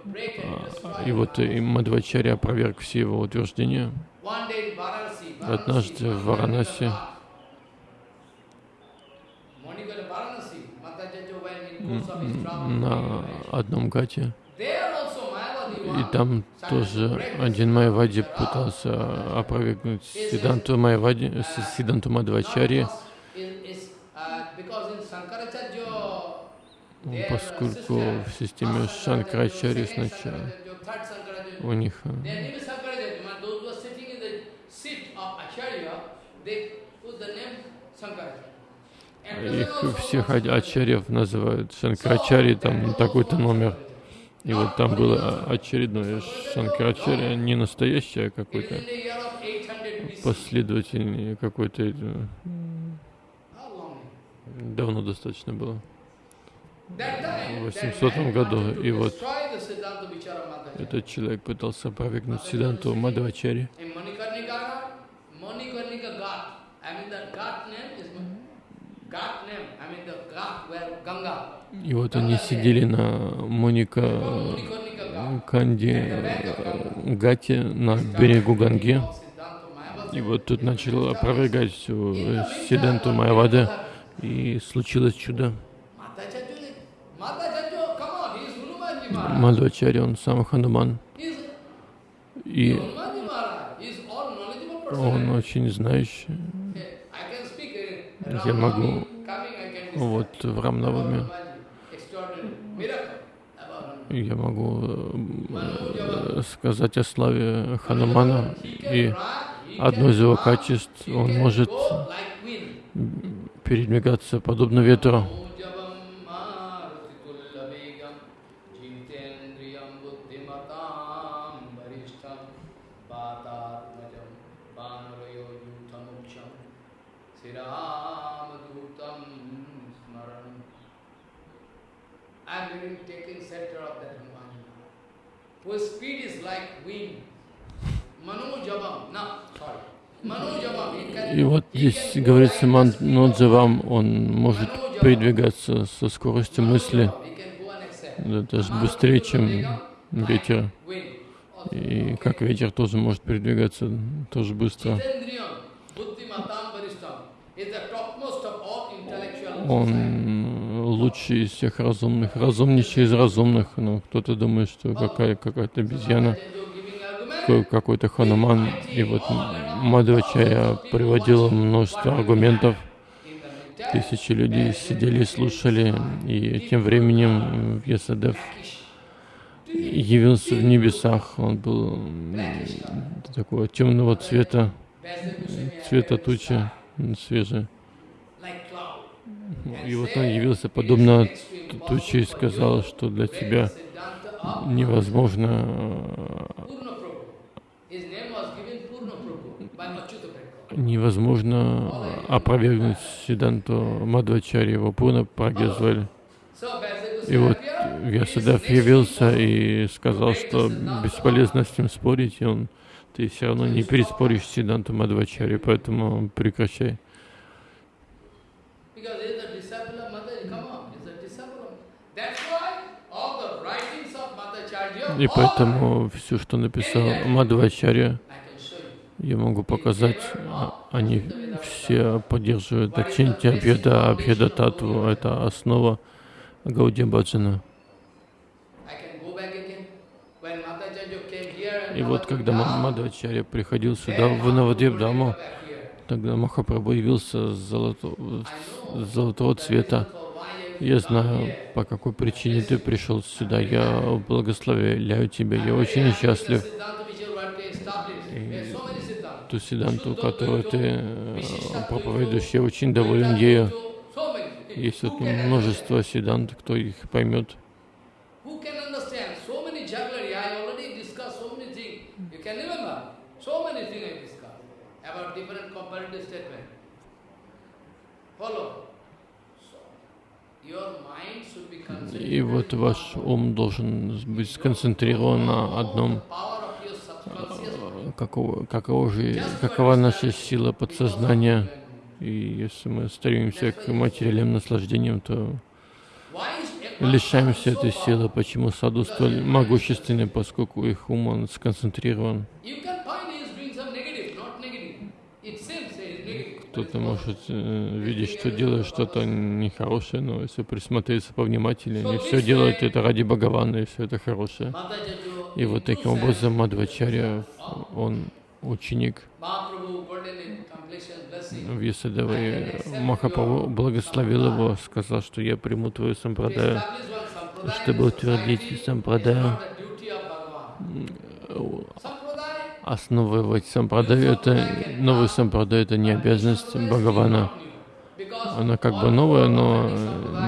destroy. И вот и Мадхвачарья опроверг все его утверждения. Однажды в Варанаси на одном гате. И там тоже один Майавади пытался опровергнуть Сиданту Майавади, С- Сиданту uh, Ну, their поскольку в системе second сначала у них э, their name is Shankaracharya. Man, Those who are sitting in the seat of Acharya, they put the name Shankaracharya. And person их всех а- ачарьев называют Шанкарачари, там такой-то номер. И вот там было очередное Шанкарачарья, не настоящее, а какой-то in the year of 800 BC. последовательный, какой-то давно достаточно было. В that 800 man году, и вот. Этот человек пытался опровергнуть Сиданту Мадхвачари. In Manikarnika, Manikarnika Ghat. I mean the Ghat name is Ghat name. I mean the Ghat where Ganga. И вот они сидели на Моника Ghat. Канди э, Гате на берегу Ганги. И вот тут начал опровергать всю э, Сиданту Майавады. И случилось чудо. Мадхвачари, он сам Хануман. И он очень знающий. I can speak in Я могу вот в Hanuman. Я могу э, сказать о славе Ханумана. И одно из его качеств, он может передвигаться подобно ветру. И вот здесь говорится, Манджавам, он может передвигаться со скоростью мысли, даже быстрее, чем ветер. И как ветер тоже может передвигаться тоже быстро. Он лучший из всех разумных, разумнейший из разумных. Ну, кто-то думает, что какая, какая-то обезьяна, какой-то хануман. И вот Мадхвачаря приводил множество аргументов. Тысячи людей сидели и слушали, и тем временем Ясадев явился в небесах. Он был такого темного цвета, цвета тучи, cloud. И вот он явился подобно туче и сказал, что для тебя невозможно Prabhu. невозможно опровергнуть Сиданту Мадвачари, его. So Vyasadeva И вот. Вьясадев явился и сказал, что бесполезно с ним спорить, и он, ты все равно не переспоришь Сиданту Мадвачари, поэтому прекращай. Because he is the disciple of Mataji. Come on, he is the disciple of That's why all the writings of Madhacharya, И поэтому все, что написал Мадвачарья, я могу показать, а- они все поддерживают Ачинти Абхеда, Абхеда Татву, это основа Гауди Баджана. И вот когда Мадвачарья приходил сюда, в then Навадвип Mahaprabhu Даму, came back here. тогда Махапрабху явился золото- золотого цвета. Я знаю, по какой причине ты пришел сюда. Я благословляю тебя. Я очень счастлив. Siddhanta. Ту седанту, которую ты э, проповедуешь, я очень доволен ею. Есть вот множество седант, кто их поймет. Follow. So, your mind should be И вот ваш ум должен быть сконцентрирован на одном. Э, Какого, какого же, какова наша сила подсознания? И если мы стремимся к материальным наслаждениям, то лишаемся этой силы. Почему саду столь могущественны, поскольку их ум он сконцентрирован? You can find he is doing some negative, not negative. It seems he is negative. Кто-то может э, видеть, что делает что-то нехорошее, но если присмотреться повнимательнее, они все делают это ради Бхагавана, и все это хорошее. И вот таким образом Мадхвачарья, он ученик blessing. Вьясадевы. Махапрабху благословил его, сказал, что я приму твою сампрадаю, чтобы утвердить сампрадаю. Основывать сампрадаю, это новый сампрадай, это не обязанность Бхагавана. Она как бы новая, но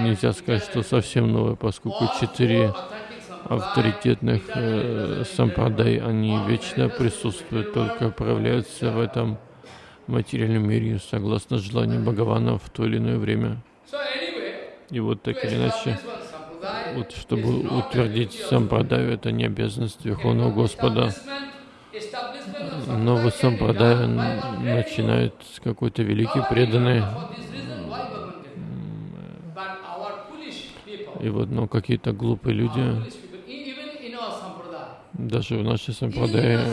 нельзя сказать, что совсем новая, поскольку четыре авторитетных э, сампрадай, они вечно присутствуют, только проявляются в этом материальном мире согласно желанию Бхагавана в то или иное время. И вот так или иначе, вот чтобы утвердить сампрадаю, это не обязанность Верховного Господа. Новый сампрадай начинает с какой-то великий преданный. И вот, но какие-то глупые люди, даже в нашей сампрадае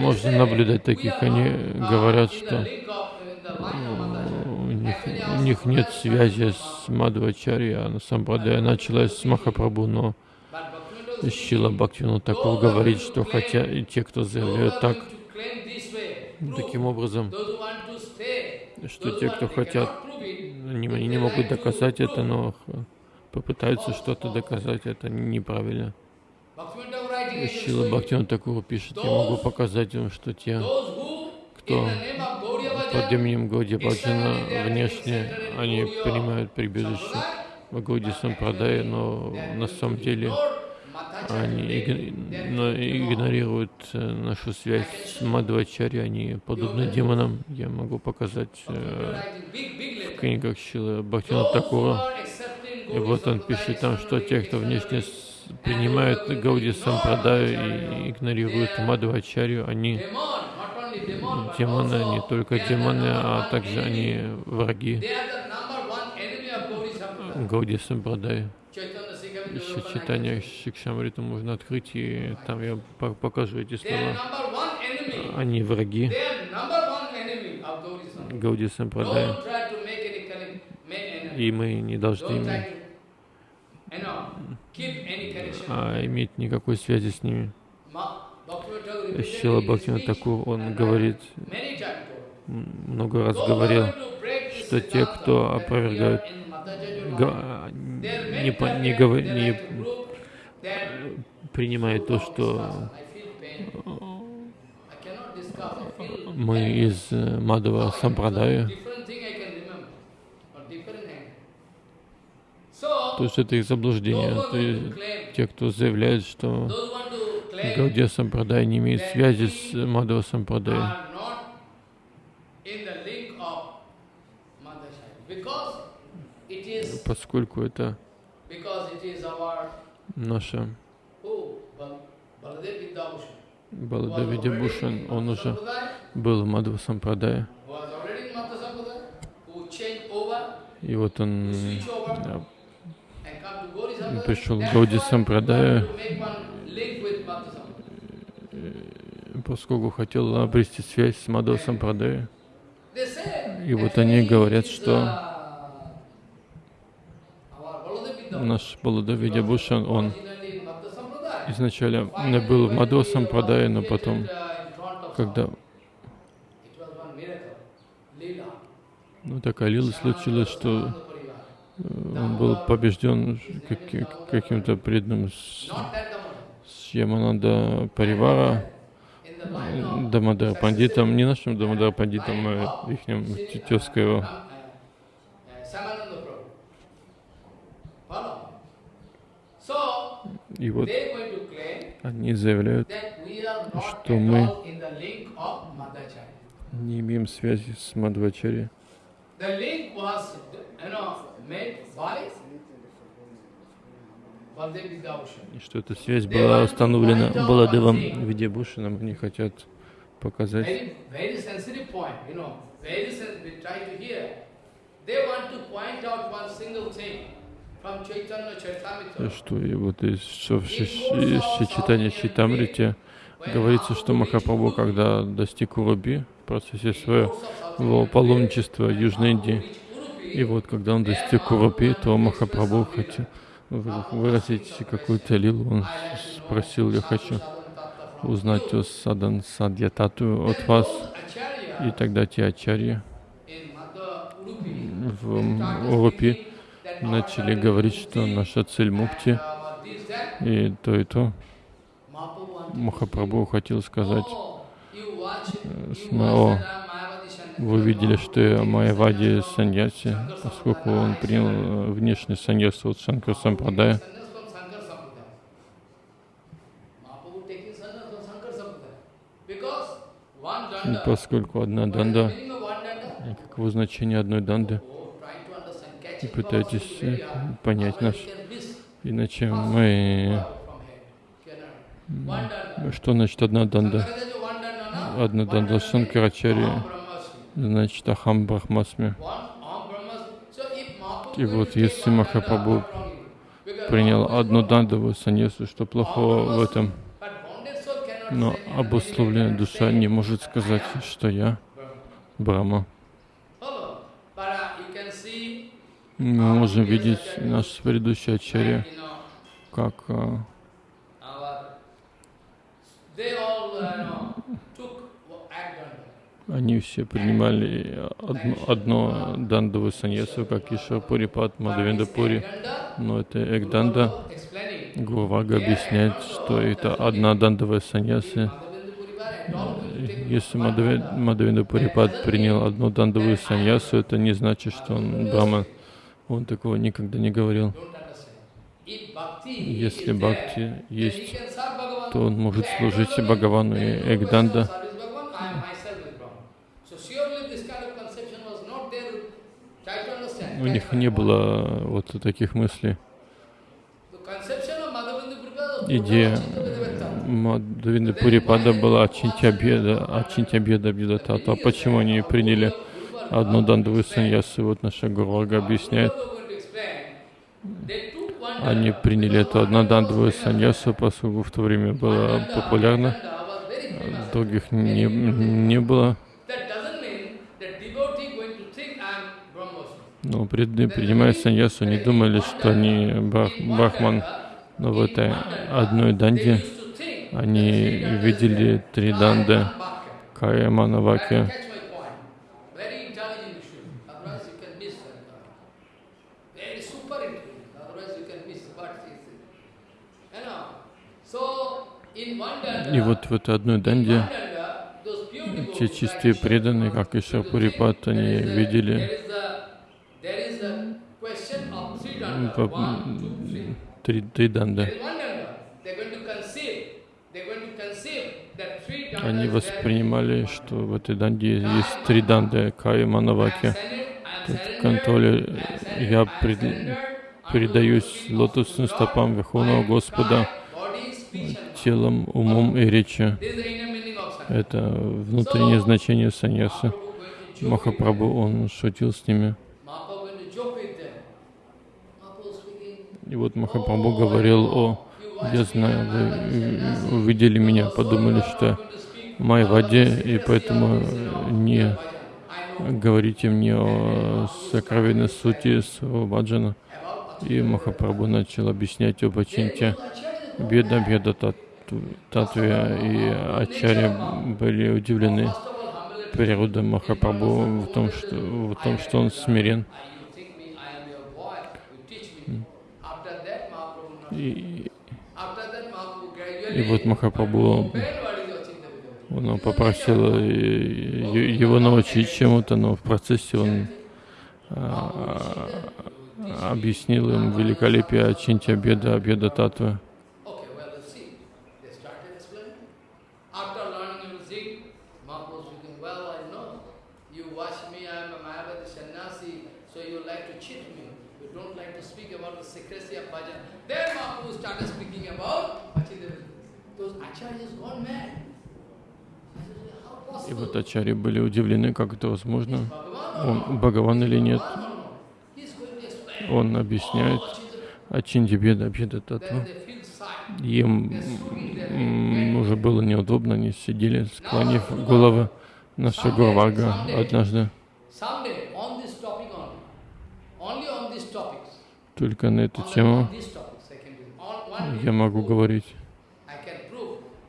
можно наблюдать таких, они говорят, что у них, у них нет связи с Мадхвачари, а сампрадая началась с Махапрабху, но Шила Бхактивину такого говорит, что хотя и те, кто заявляют так, таким образом, что те, кто хотят, они, они не могут доказать это, но попытаются что-то доказать, это неправильно. Шила Бхактивин такого пишет, я могу показать им, что те, кто под именем Гауди Бхаджана внешне, они принимают прибежище в Гауди Сампрадая, но на самом деле они но игнорируют э, нашу связь с Мадхвачари, они подобны демонам. Я могу показать э, в книгах Шила Бхактина Такура. И вот он пишет там, что те, кто внешне принимают Гауди Сампрадаю и игнорируют Мадхвачарию, они демоны, не только демоны, а также они враги Гауди Сампрадаю еще читание Шикшамриту можно открыть, и там я покажу эти слова. Они враги Гауди Сампрадая. И мы не должны а, иметь никакой связи с ними. Шила Бхактина Такур, он говорит, много раз говорил, что те, кто опровергают не, по, не, говор, не принимает то, что мы из э, Мадава Сампрадая, то есть это их заблуждение. То есть те, кто заявляет, что Гаудия Сампрадай не имеет связи с Мадава Сампрадай, поскольку это наша Баладев Видябушан, он уже был в Мадхва Сампрадае. И вот он пришел в Гауди Сампрадая, поскольку хотел обрести связь с Мадхва Сампрадая. И вот они говорят, что наш Баладавидя Бушан, он изначально был в Мадхва Сампрадай, но потом, когда ну, такая лила случилась, что э, он был побежден каким-то преданным с, с Ямананда Паривара, Дамадар Пандитом, не нашим Дамадар Пандитом, а их тезка его. И вот они заявляют, что мы не имеем связи с Мадхвачари. И что эта связь была установлена Баладевом Видябушином, они хотят показать. They want to point out one single thing. Что и вот из, что в читании Читамрите. Говорится, что Махапрабху, когда достиг Уруби в процессе своего паломничества в Южной Индии, и вот когда он достиг Уруби, то Махапрабху хотел выразить какую-то лилу, он спросил, я хочу узнать о Садан Садьятату от вас, и тогда те ачарьи в Урупи начали говорить, что наша цель мукти и то, и то. Махапрабху хотел сказать, Sannyasi. вы видели, что я Майявади саньяси, поскольку он принял внешний саньяс от Шанкар Сампрадая, и поскольку одна данда, и каково значение одной данды, hard. понять miss иначе мы, что значит одна данда? Одна данда Brahmasmi. значит Ахам Брахмасми. И вот если Махапрабху принял одну дандовую саньясу, что плохого в этом? Но обусловленная душа не может сказать, что я. Брахма. Follow. But uh, you can see, Мы можем видеть наш предыдущий ачарья, как danda. они все принимали одно, одно саньясу, как и Шапурипат, Мадавенда Пури. Но это Экданда. Гурвага объясняет, что это одна дандовая саньяса. Если Мадавенда Пурипат принял одну дандовую саньясу, это не значит, что он Брахма. Он такого никогда не говорил. Если бхакти есть, то он может служить и Бхагавану, и understand. У них не было вот таких мыслей. Идея. Мадавинда Пурипада была Ачинтябеда, Ачинтябеда. А почему они приняли одну дандовую саньясу? Вот наша Гурвага объясняет. Они приняли эту однодандовую саньясу, поскольку в то время было популярно, других не, не было. Но пред- принимая саньясу, не думали, что они брах, брахман. Но в этой одной данде они видели три данды Кая Манаваки. Very intelligent issue. Otherwise you can miss that. Very super intelligent. Otherwise you can miss what is it. You know. So in one danda, И вот в этой одной данде те чистые преданные, как и Шапурипат, они видели три, три данды. Они воспринимали, что в этой данде есть три данды Кая Манаваки. В контроле я пред- передаюсь лотосным стопам Верховного Господа телом, умом и речью. Это внутреннее значение саньяса. Махапрабху, он шутил с ними. И вот Махапрабху говорил, о, я знаю, вы э, увидели меня, подумали, что Майваде, и поэтому э, не говорите мне о сокровенной сути своего баджана. И Махапрабху начал объяснять об Ачинте, беда, беда тат- татве, и ачарья были удивлены природой Махапрабху в том, что, в том, что он смирен. И, и вот Махапрабху, он попросил его научить чему-то, но в процессе он а, объяснил им великолепие Ачинти Абеда, Абеда Татвы. Okay, well, let's see. They started explaining. After learning music, Mahaprabhu speaking, well, I know. You watch me, I am a Mayavadi sannyasi, so you like to cheat me. You don't like to speak about the secrecy of bhajan. Then Mahaprabhu started speaking about Bhachidev. Those acharyas gone mad. I said, how И вот ачари были удивлены, как это возможно, он Бхагаван или нет. Он объясняет. Ачинти Беда, feel sad. Им уже было неудобно, они сидели, склонив головы. Наша Гурвага однажды только на эту тему я могу говорить.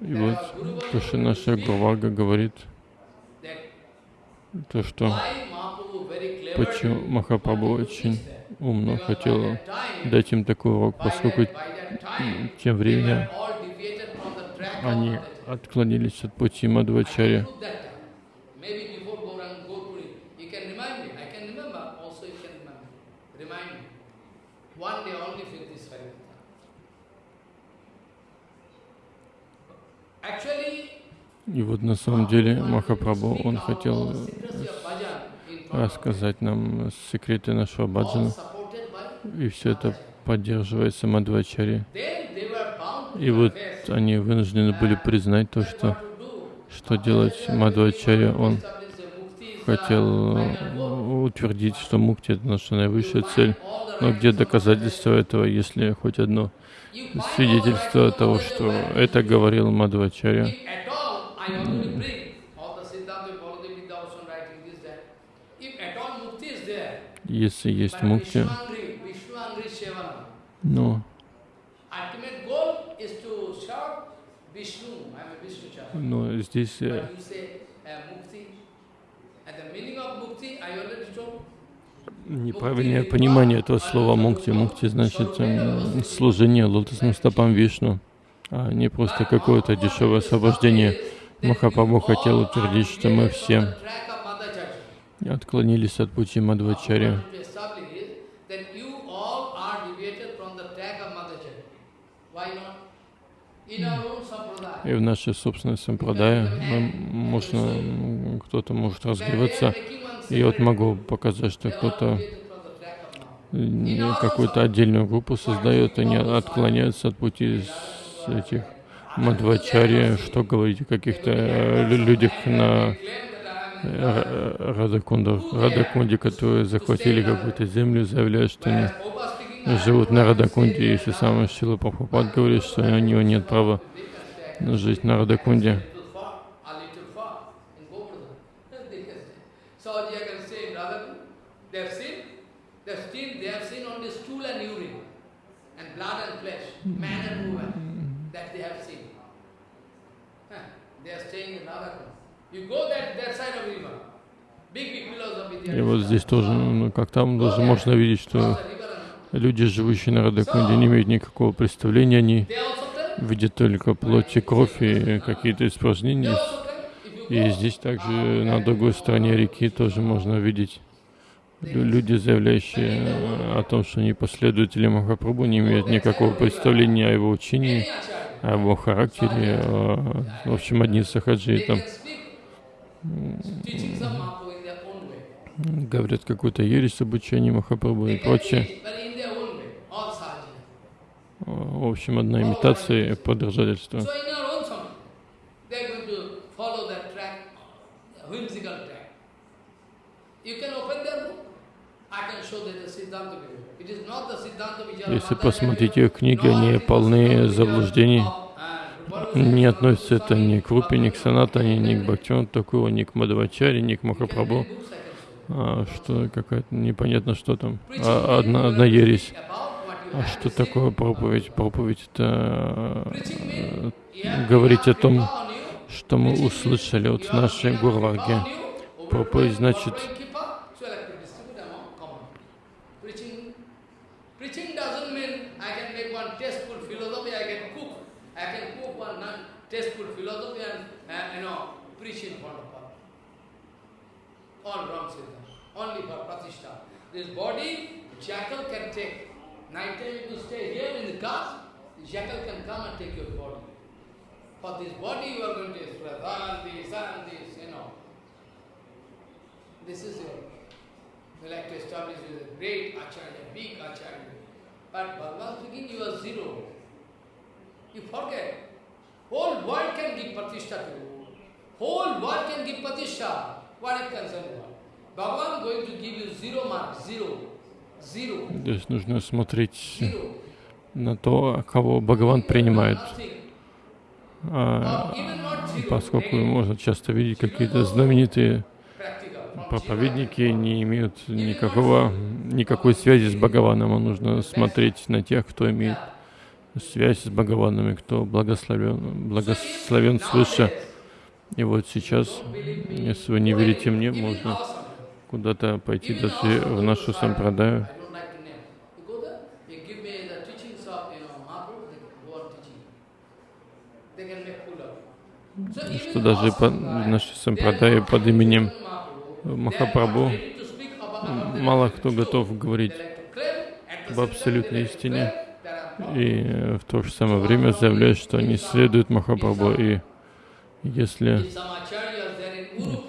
И вот то, что наша Гурвага говорит, то, что почему Махапрабху очень умно хотел дать им такой урок, поскольку тем временем они отклонились от пути Мадхвачарьи. И вот на самом деле Махапрабху, он хотел рассказать нам секреты нашего баджана. И все это поддерживается Мадхвачари. И вот они вынуждены были признать то, что что делать Мадхвачарья, он хотел утвердить, что мукти — это наша наивысшая цель. Но где доказательство этого, если хоть одно свидетельство того, что это говорил Мадхвачарья? Если есть мукти, но но здесь неправильное понимание этого слова мукти. Мукти значит эм, служение лотосным стопам Вишну, а не просто какое-то дешевое освобождение. Махапрабху хотел утвердить, что мы все отклонились от пути Мадхвачарья. И в нашей собственной сампрадае мы, можно, кто-то может развиваться. И вот могу показать, что кто-то какую-то отдельную группу создает, они отклоняются от пути этих Мадвачарья, что говорить о каких-то э, людях на э, Радакундах, Радакунде, которые захватили какую-то землю, заявляют, что они живут на Радакунде, если сам Шила Прабхупад говорит, что у него нет права жить на Радакунде. И вот здесь тоже, ну, как там, даже можно видеть, что люди, живущие на Радакунде, не имеют никакого представления, они видят только плоть и кровь и какие-то испражнения. И здесь также на другой стороне реки тоже можно видеть люди, заявляющие о том, что они последователи Махапрабху, не имеют никакого представления о его учении, о его характере. В общем, одни сахаджи там говорят какую-то ересь об учении Махапрабху и прочее. В общем, одна имитация и подражательство. Если посмотреть их книги, они полны заблуждений. Не относится это ни к Рупе, ни к Санатане, ни к Бхактивану такого, ни к Мадхавачаре, ни к Махапрабху. А, что какая-то непонятно что там. А, одна, одна ересь. А что такое проповедь? Проповедь это э, говорить о том, что мы услышали от нашей Гурварги. Проповедь значит all only for pratishtha. This body, jackal can take. Night time you stay here in the car, the jackal can come and take your body. For this body you are going to express, and this, and this, you know. This is your, we like to establish as a great acharya, big acharya. But Bhagavan speaking, you are zero. You forget. Whole world can give pratishtha to you. Whole world can give pratishtha. Здесь нужно смотреть на то, кого Бхагаван принимает. А, поскольку можно часто видеть какие-то знаменитые проповедники не имеют никакого, никакой связи с Бхагаваном, а нужно смотреть на тех, кто имеет связь с Бхагаванами, кто благословен, благословен свыше. И вот сейчас, если вы не верите мне, можно куда-то пойти даже в нашу сампрадаю. что даже по, Sampradaya, наши сампрадаи под именем Махапрабху мало кто готов говорить об абсолютной истине и э, в то же самое время заявляют, что они следуют Махапрабху. И если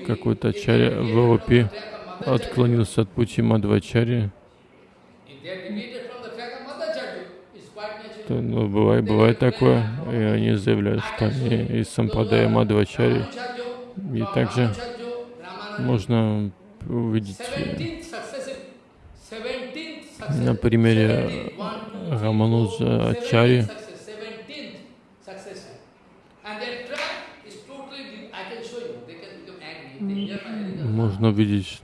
какой-то ачарья в from Отклонился от пути natural. то ну, бывает, бывает такое, и они заявляют, что они из Сампрадая Мадхвачари. И также можно увидеть э, на примере Рамануджа Ачари, можно увидеть,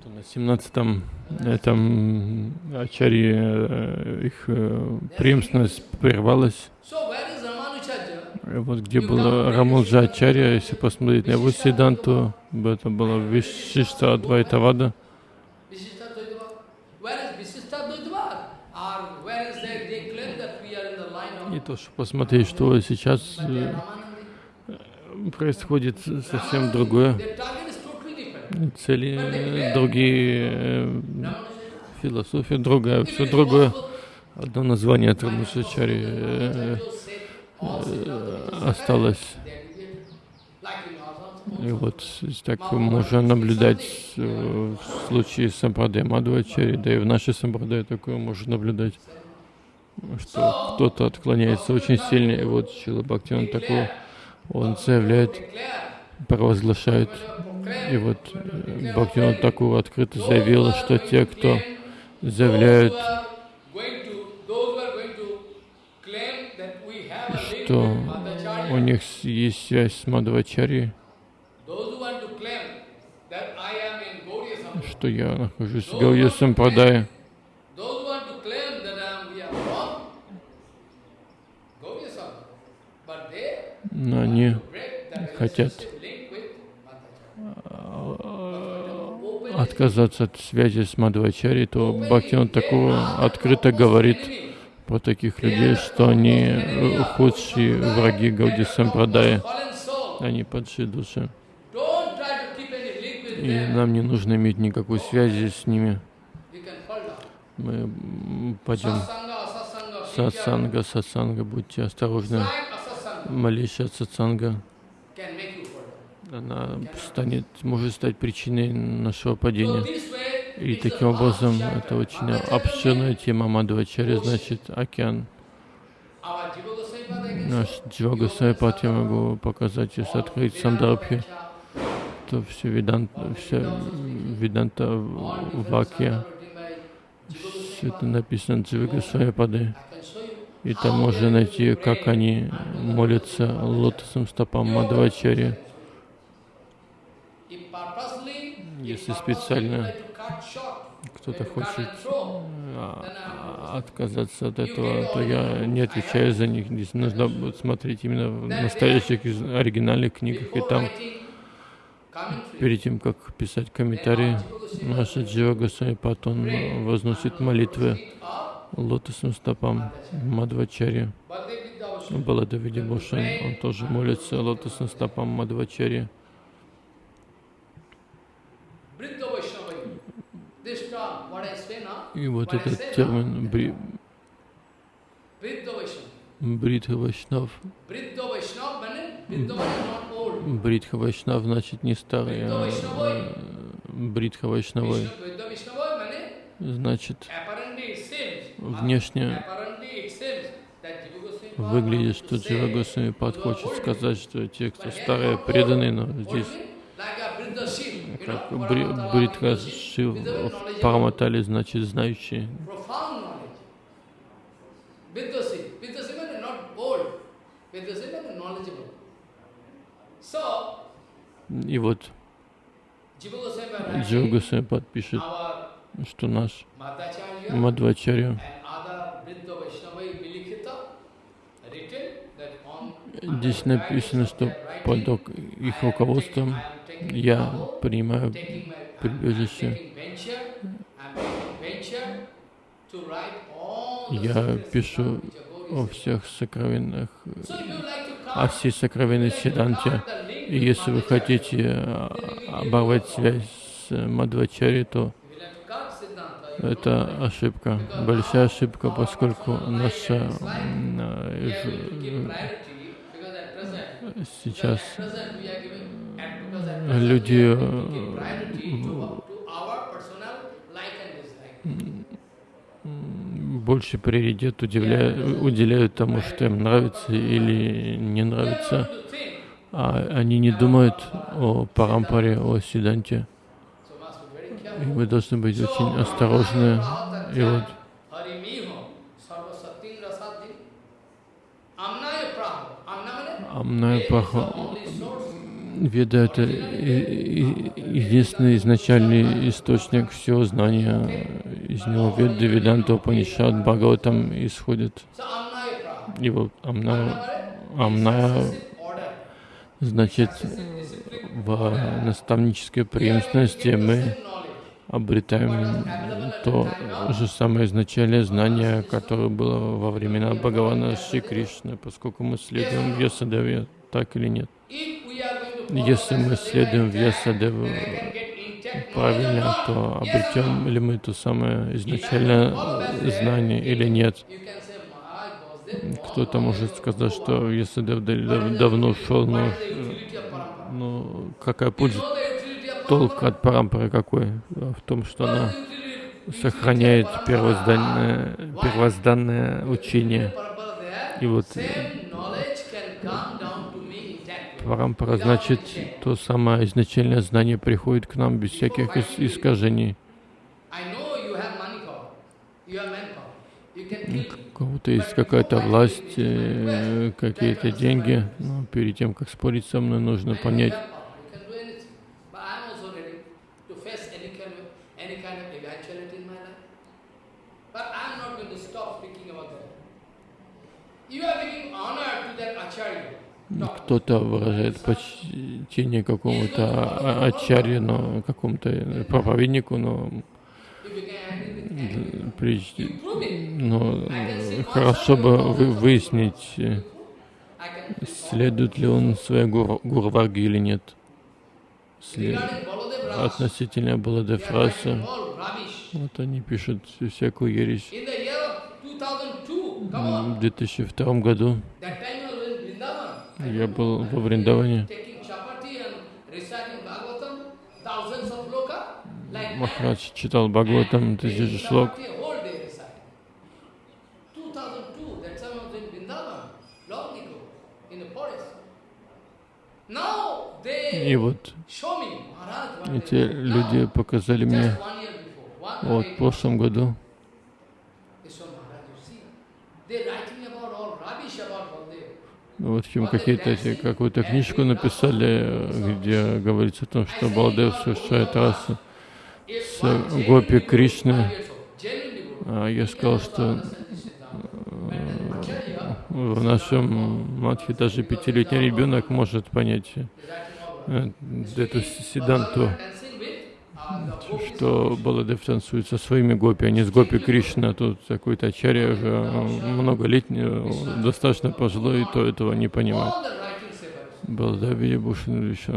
что на 17-м этом Ачари э, их э, преемственность прервалась. Вот где было Рамуджа Ачарья, если посмотреть на его седанту, это было Вишишта Адвайтавада. И то, что посмотреть, что сейчас э, происходит совсем другое. Цели другие, э, философия другая, все другое. Одно название Трамусачари э, э, осталось. И вот так можно наблюдать в случае Сампрадая Мадхвачари, да и в нашей Сампрадае такое можно наблюдать, что кто-то отклоняется очень сильно, и вот Шила Бхактиван такой, он заявляет, провозглашает, и вот э, Бхактиван такого открыто заявил, что те, кто заявляют, что у них есть связь с Мадхвачари, что я нахожусь в Гаудия Сампрадае, Those who want to claim that um, we are wrong, go yourself. But they но они break that хотят relationship link with Madhacharya. Отказаться от связи с Мадхвачари, то Бхактиван такого открыто говорит про таких людей, что они э, худшие враги Гауди Сампрадая, они падшие души. И нам не нужно иметь никакой связи с ними. Мы пойдем сатсанга, сатсанга, будьте осторожны. Малейшая сатсанга, она станет, может стать причиной нашего падения. И таким образом, это очень обширная тема Мадхвачари, значит, океан. Наш show. Джива Госвами я могу показать, если открыть Сандарбхи, то все веданта, вся веданта Вакья, все это написано Джива Госвами Пады. И там можно найти, как они молятся лотосом стопам Мадхвачари. Если специально кто-то хочет а, отказаться от этого, то я не отвечаю за них. Здесь нужно будет смотреть именно в настоящих оригинальных книгах, и там перед тем, как писать комментарии, наш Джива Госвами Пад, он возносит молитвы лотосным стопам Мадхвачари. Баладавиди Бошан, он тоже молится лотосным стопам Мадхвачари. И вот этот термин бри, Бридха Вайшнав, Бридха Вайшнав значит не старый, а э, Бридха Вайшнавой, значит внешне выглядит, что Джива Госвами хочет сказать, что те, кто старые, преданные, но здесь бри, Бритха Шив в Параматале значит. So, И вот Джива writing, Госвами Пад пишет, our что наш on Здесь написано, что под их руководством я принимаю прибежище Я пишу о всех сокровенных, о всей сокровенной link И если вы хотите э, оборвать связь с Мадвачари, то это ошибка, большая ошибка, поскольку наша люди are э, dislike. м, больше приоритет удивля- уделяют тому, что им нравится или не нравится, а они не думают о парампаре, о very И мы должны быть очень осторожны. И вот Амная Паха. Веда — это единственный изначальный источник всего знания. Из него Веда, Веданта, Панишат, Бхагаватам исходит. Amna Амная order. значит в наставнической преемственности мы. Обретаем то же самое изначальное знание, которое было во времена Бхагавана Шри Кришны, поскольку мы следуем Вьясадеве, так или нет. Если мы следуем intact knowledge правильно, то обретем ли мы то самое изначальное знание или нет. Кто-то может сказать, что дав- давно ушел, но Parampara? ну, какая польза, know the utility of толк от парампары какой? В том, что она сохраняет первозданное, первозданное учение. И вот intact. парампара значит, то самое изначальное знание приходит к нам без всяких ис- искажений. I know you have money power, you have manpower, you can kill me. У кого-то есть какая-то власть, э, какие-то деньги, но перед тем, как спорить со мной, нужно понять, You can do anything. But I am also ready to face any kind of any kind of eventuality in my life. But I am not going to stop speaking about that. You are giving honor to that acharya. Кто-то выражает почтение какому-то ачарье, но какому-то проповеднику, но, но хорошо бы вы- выяснить, следует ли он своей гуру, гурварге или нет. След- Относительно Баладев Раса, вот они пишут всякую ересь. In the year of 2002, come on, В 2002 году that time I was in Vrindavan. Я был во Вриндаване. Махарадж читал Бхагаватам, тысячи шлок. Chapati whole day reciting. 2002, that time I was in Vrindavan, long ago, in the forest. Now И вот эти люди показали мне вот в прошлом году, They show Maharaj, you see, they're writing about all rubbish about Baldev. ну, в общем, какие-то эти, какую-то книжку написали, где говорится о том, что Балдев совершает расу с Гопи Кришны. А я сказал, что acharya в нашем матхе даже пятилетний ребенок может понять э, эту седанту, Balaram dancing with, uh, the gopis что Баладев танцует со своими гопи, а не с гопи Кришны, а тут какой-то ачарья уже многолетний, достаточно пожилой, и то этого не понимает. Балдави Бушин еще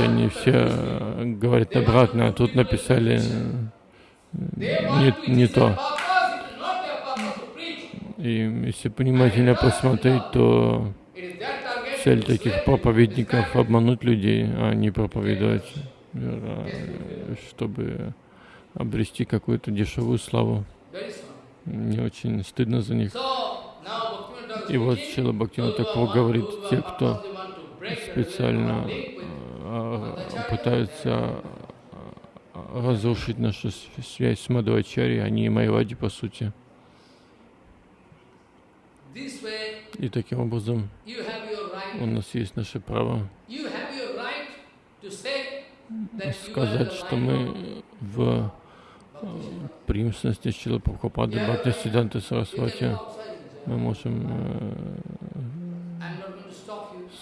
они все э, говорят обратно, а тут написали э, не, не то. И если внимательно посмотреть, то цель таких проповедников обмануть людей, а не проповедовать, чтобы обрести какую-то дешевую славу. Мне очень стыдно за них. И вот Шила Бхактина want говорит, те, кто специально э, пытаются э, разрушить нашу связь с Мадхвачари, они и Майвади, по сути. И таким образом у нас есть наше право Сказать, что мы в э, преемственности Чила Прабхупады Бхакти Сиданты Сарасвати мы можем э,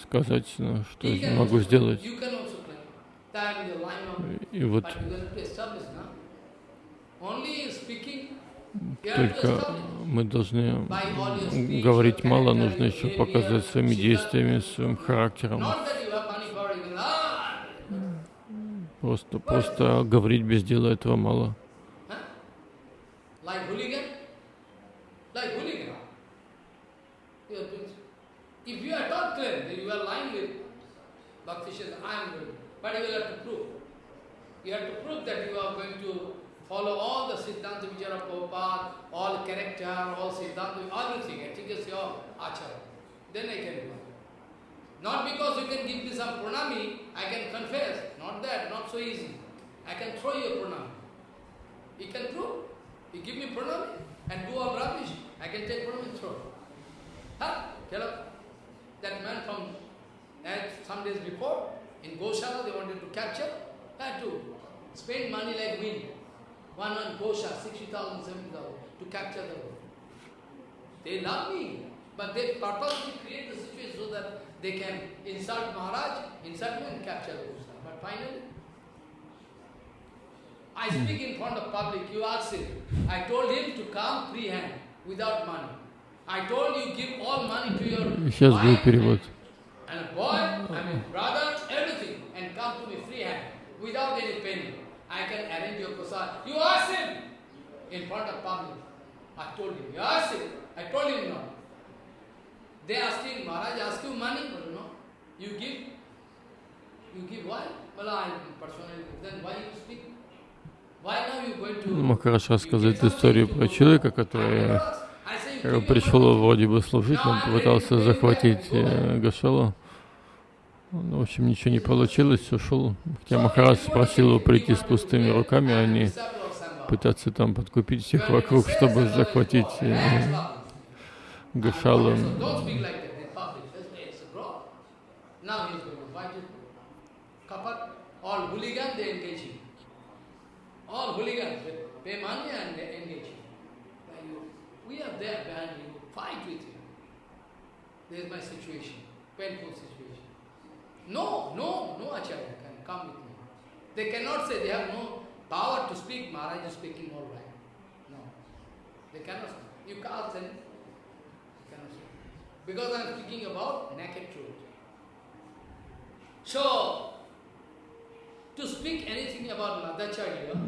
сказать, ну, что я могу сделать. И вот только мы должны говорить мало, нужно еще показать своими действиями, своим характером. Просто, просто говорить без дела этого мало. Follow all the Siddhanta Vichara Prabhupada, all character, all Siddhanta, everything. I think it's your achara. Then I can it. Not because you can give me some pranami, I can confess. Not that, not so easy. I can throw you a pranami. You can throw. You give me pranami and do all rubbish. I can take pranami and throw. Huh? Tell that man from some days before, in Goshala they wanted to capture, had to spend money like wind. One one Gosha, 60,000, 70,000 to capture the world. They love me, but they purposely create the situation so that they can insult Maharaj, insult me and capture the Gosha. But finally, I speak in front of public, you ask him. I told him to come free hand, without money. I told you give all money to your Сейчас будет перевод. And boy, I mean brothers, everything, and come to me free hand, without any penny. I can arrange your prasad. You ask him in front of public. I told him. You ask him. I told him no. They asking, Maharaj ask you money? But no. You give. You give why? Well, I personally. Then why you speak? Махараш рассказывает историю про человека, который пришел вроде бы служить, но попытался захватить э, Гашалу. В общем, ничего не получилось, ушел. Хотя Махарадж спросил его прийти с пустыми руками, а не пытаться там подкупить всех вокруг, чтобы захватить Don't speak like that in public. It's. Now he's going to fight it. Kapat, all hooligans they engage you. All hooligans, they pay money and they engage you. We are there behind you, fight with you. This is my situation, painful situation. No, no, no Acharya can come with me. They cannot say they have no power to speak, Maharaj is speaking all right. No. They cannot. You can't Because I am speaking about naked truth. So,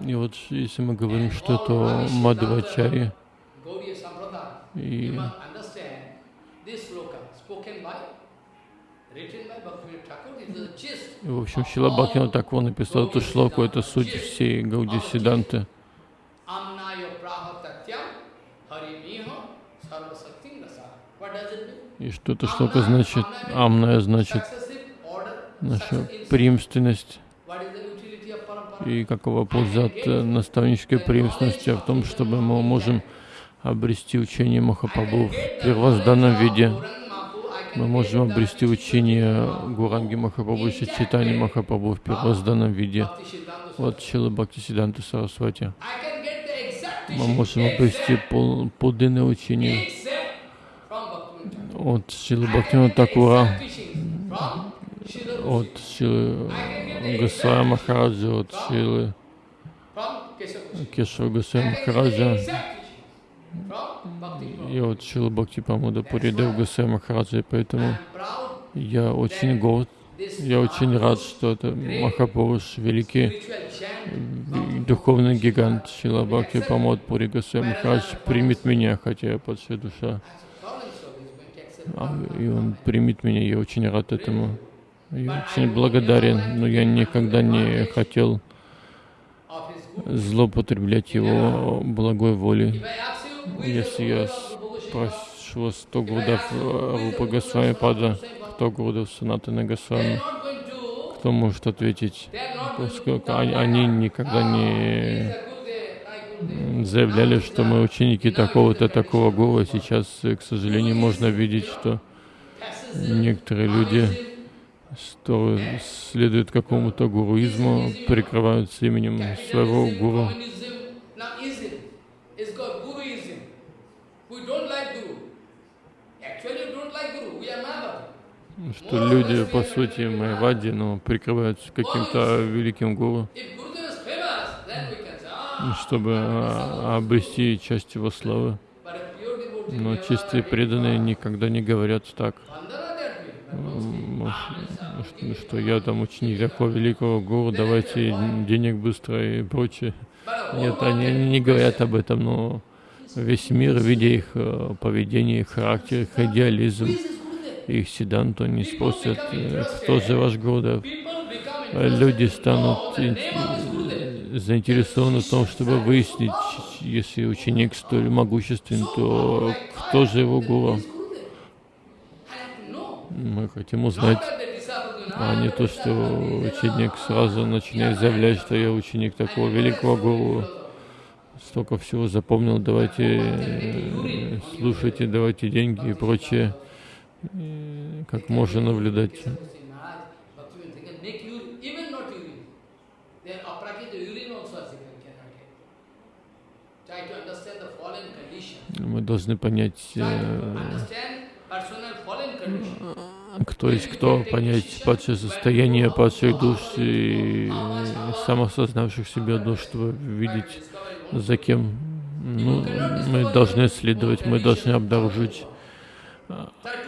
и вот если мы говорим что-то Мадхвачарья, и в общем, Шила Бхактина Таква написал эту шлоку, это суть всей Гауди Сиданты. И что это шлока значит? Амная значит наша преемственность. И какова польза от наставнической преемственности в том, чтобы мы можем обрести учение Махапрабху в первозданном виде. Мы можем обрести учение Гуранги Махапрабху, Читани Махапрабху в первозданном виде. Вот Шила Бхакти Сиданта Сарасвати. Мы можем обрести пол, подлинное учение от Шилы Бхактина Такура, от Шилы Гасая Махараджа, от Шилы Кешава Гасая Махараджа и от Шила Бхакти Памуда Пуридев Гасай Махараджа, поэтому я очень горд, я очень рад, что это Махапуруш, великий духовный гигант Шила Бхакти Памод Пури Гасай Махарадж примет меня, хотя я падшая душа. А, и он примет меня, я очень рад этому. Я очень благодарен, но я никогда не хотел злоупотреблять его благой волей. Если я прошу 100 грудов Рупа Госвами Пада, 100 грудов Санатана Госвами, кто может ответить? Поскольку они никогда не заявляли, что мы ученики такого-то, такого гуру. Сейчас, к сожалению, можно видеть, что некоторые люди, следуют какому-то гуруизму, прикрываются именем своего гуру. что люди, по сути, майвади, но прикрываются каким-то великим гуру. Чтобы а, обрести часть его славы. Но чистые преданные никогда не говорят так, что я там ученик такого великого гуру, давайте денег быстро и прочее. Нет, они не говорят об этом, но весь мир, видя их э, поведение, их характер, их идеализм, их седанту, они спросят, э, кто же ваш Гурудев? Люди станут заинтересованы в том, чтобы выяснить, если ученик столь могуществен, то кто же его гуру? Мы хотим узнать, а не то, что ученик сразу начинает заявлять, что я ученик такого великого гуру, столько всего запомнил, давайте слушайте, давайте деньги и прочее, как можно наблюдать. Мы должны понять, э, кто есть кто, понять падшее состояние падших душ и самосознавших себя душ, чтобы видеть, за кем ну, мы должны следовать, мы должны обнаружить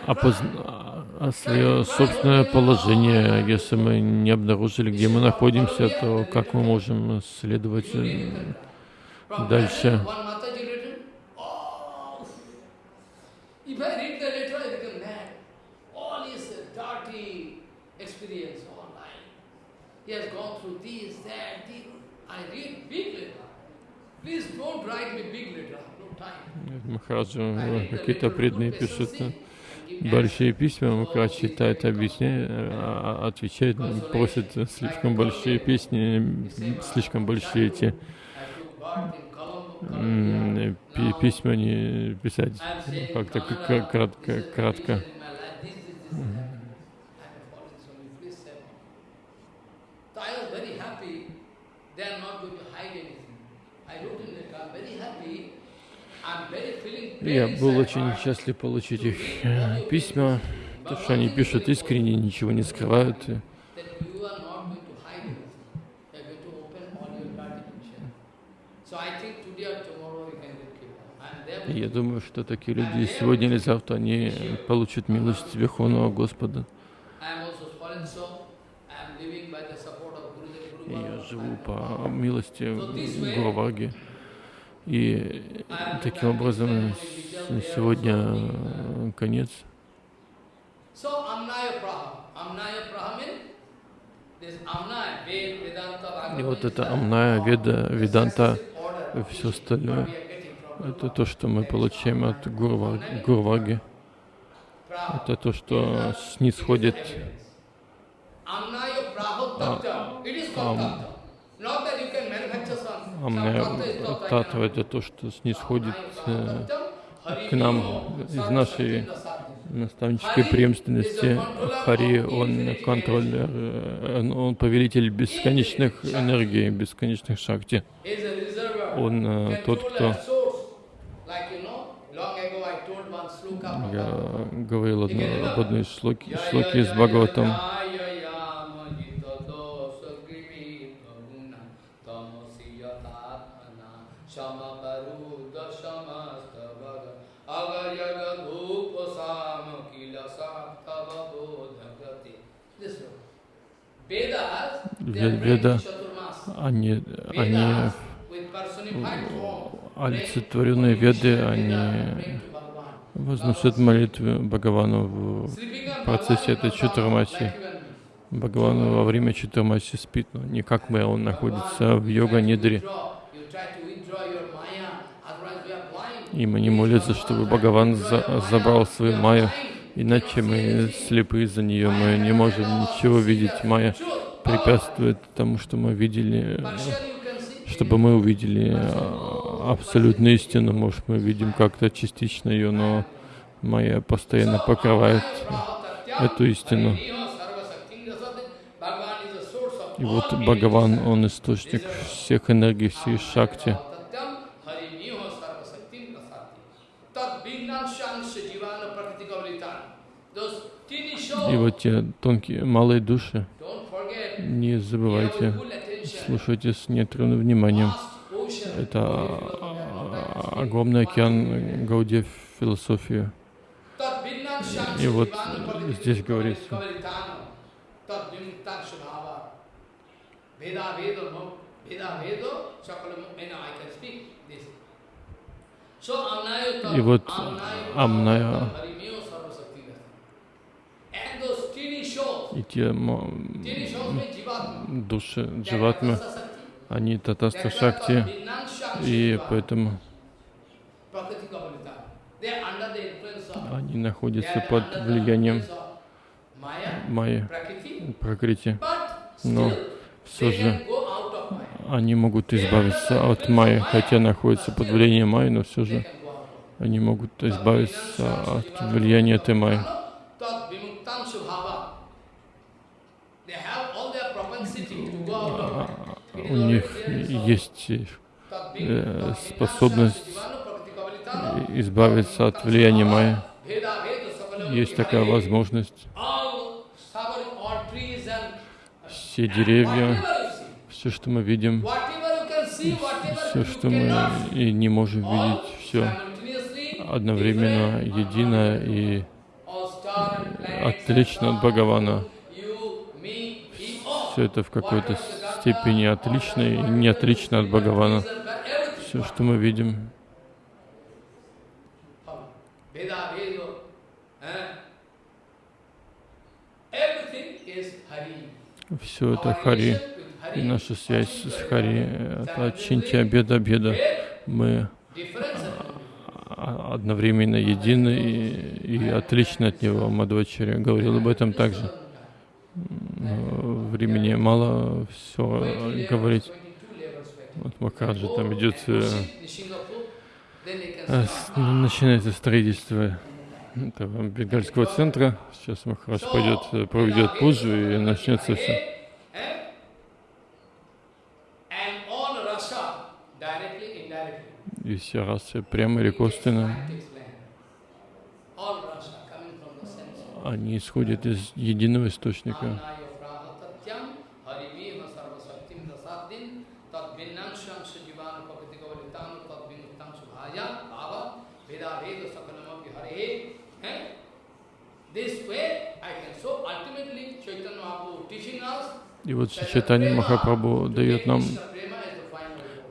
опозна... свое собственное положение. Если мы не обнаружили, где мы находимся, то как мы можем следовать э, дальше? He has gone through this, that, this. I read big letter. Please don't write me big letter. No time. Махараджа какие-то преданные пишут большие письма, Махарадж читает, объясняет, а, отвечает, просит слишком большие песни, слишком большие эти письма не писать, как-то кратко, кратко. Я был очень счастлив получить их э, письма, то, что они пишут искренне, ничего не скрывают. Я думаю, что такие люди сегодня или завтра они получат милость Верховного Господа. И я живу по милости Гурваги. И таким образом сегодня конец. И вот это Амная, Веда, Веданта, все остальное, это то, что мы получаем от Гурваги. Это то, что снисходит. А, а, Татва — это то, что снисходит э, к нам из нашей наставнической преемственности. Хари, он контроллер, э, он повелитель бесконечных энергий, бесконечных шакти. Он э, тот, кто... Я говорил одно, об одной из шлоки, шлоки из Бхагаватам. Веда, они, они олицетворенные веды, они возносят молитвы Бхагавану в процессе этой чатурмачи. Бхагавану во время чатурмачи спит, но не как мы, он находится в йога-нидре. И мы не молятся, чтобы Бхагаван за забрал свою майю, иначе мы слепы за нее, мы не можем ничего видеть. Майя препятствует тому, что мы видели, чтобы мы увидели а, абсолютную истину. Может, мы видим как-то частично ее, но Майя постоянно покрывает эту истину. И вот Бхагаван, он источник всех энергий, всей шакти. И вот те тонкие, малые души, не забывайте, слушайте с неотрывным вниманием. Это а, огромный океан Гаудия философии. И вот здесь говорится, kavalitano, tat vimuktan subhava. Veda vedo, no? Veda vedo, sakalam, and I can speak this. So amnayo tat, И вот amnayo Амная harimyo sarvasakti And those tiny shows, и те души Дживатмы, они татаста шакти, и поэтому они находятся под влиянием Майи, Пракрити. Но все же они могут избавиться от Майи, хотя находятся под влиянием Майи, но все же они могут избавиться от влияния этой Майи. Tat vimuktam subhava. They have all their propensity to go out of Maya. It is У них есть э, способность избавиться от влияния sakalam Есть такая возможность. Все деревья, все, что мы видим, все, что мы и не можем видеть, все одновременно едино и отлично от Бхагавана. Все это в какой-то степени отлично и не отлично от Бхагавана. Все, что мы видим, все это Хари. И наша связь с Хари — это Чинтия Беда Беда. Мы одновременно едины и, и отличны от него. Мадвачаря говорил об этом также. Времени мало все говорить. Вот Махараджа там идет, э, э, начинается строительство этого бенгальского центра. Сейчас Махарадж пойдет, э, проведет пуджу и начнется все. И все расы прямо или косвенно, takes land. All rasa coming from the sense. Они исходят из единого источника. Eh? И вот Чайтанья Махапрабху дает нам,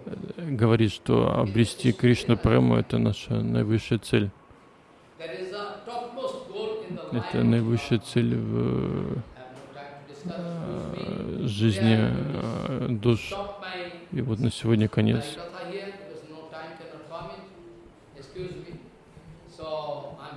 э, говорит, что обрести Кришна Прему — это наша наивысшая цель. That is the topmost goal in the life. Это наивысшая цель в э, жизни э, душ. И вот на сегодня конец. Time cannot permit. Excuse me. So I'm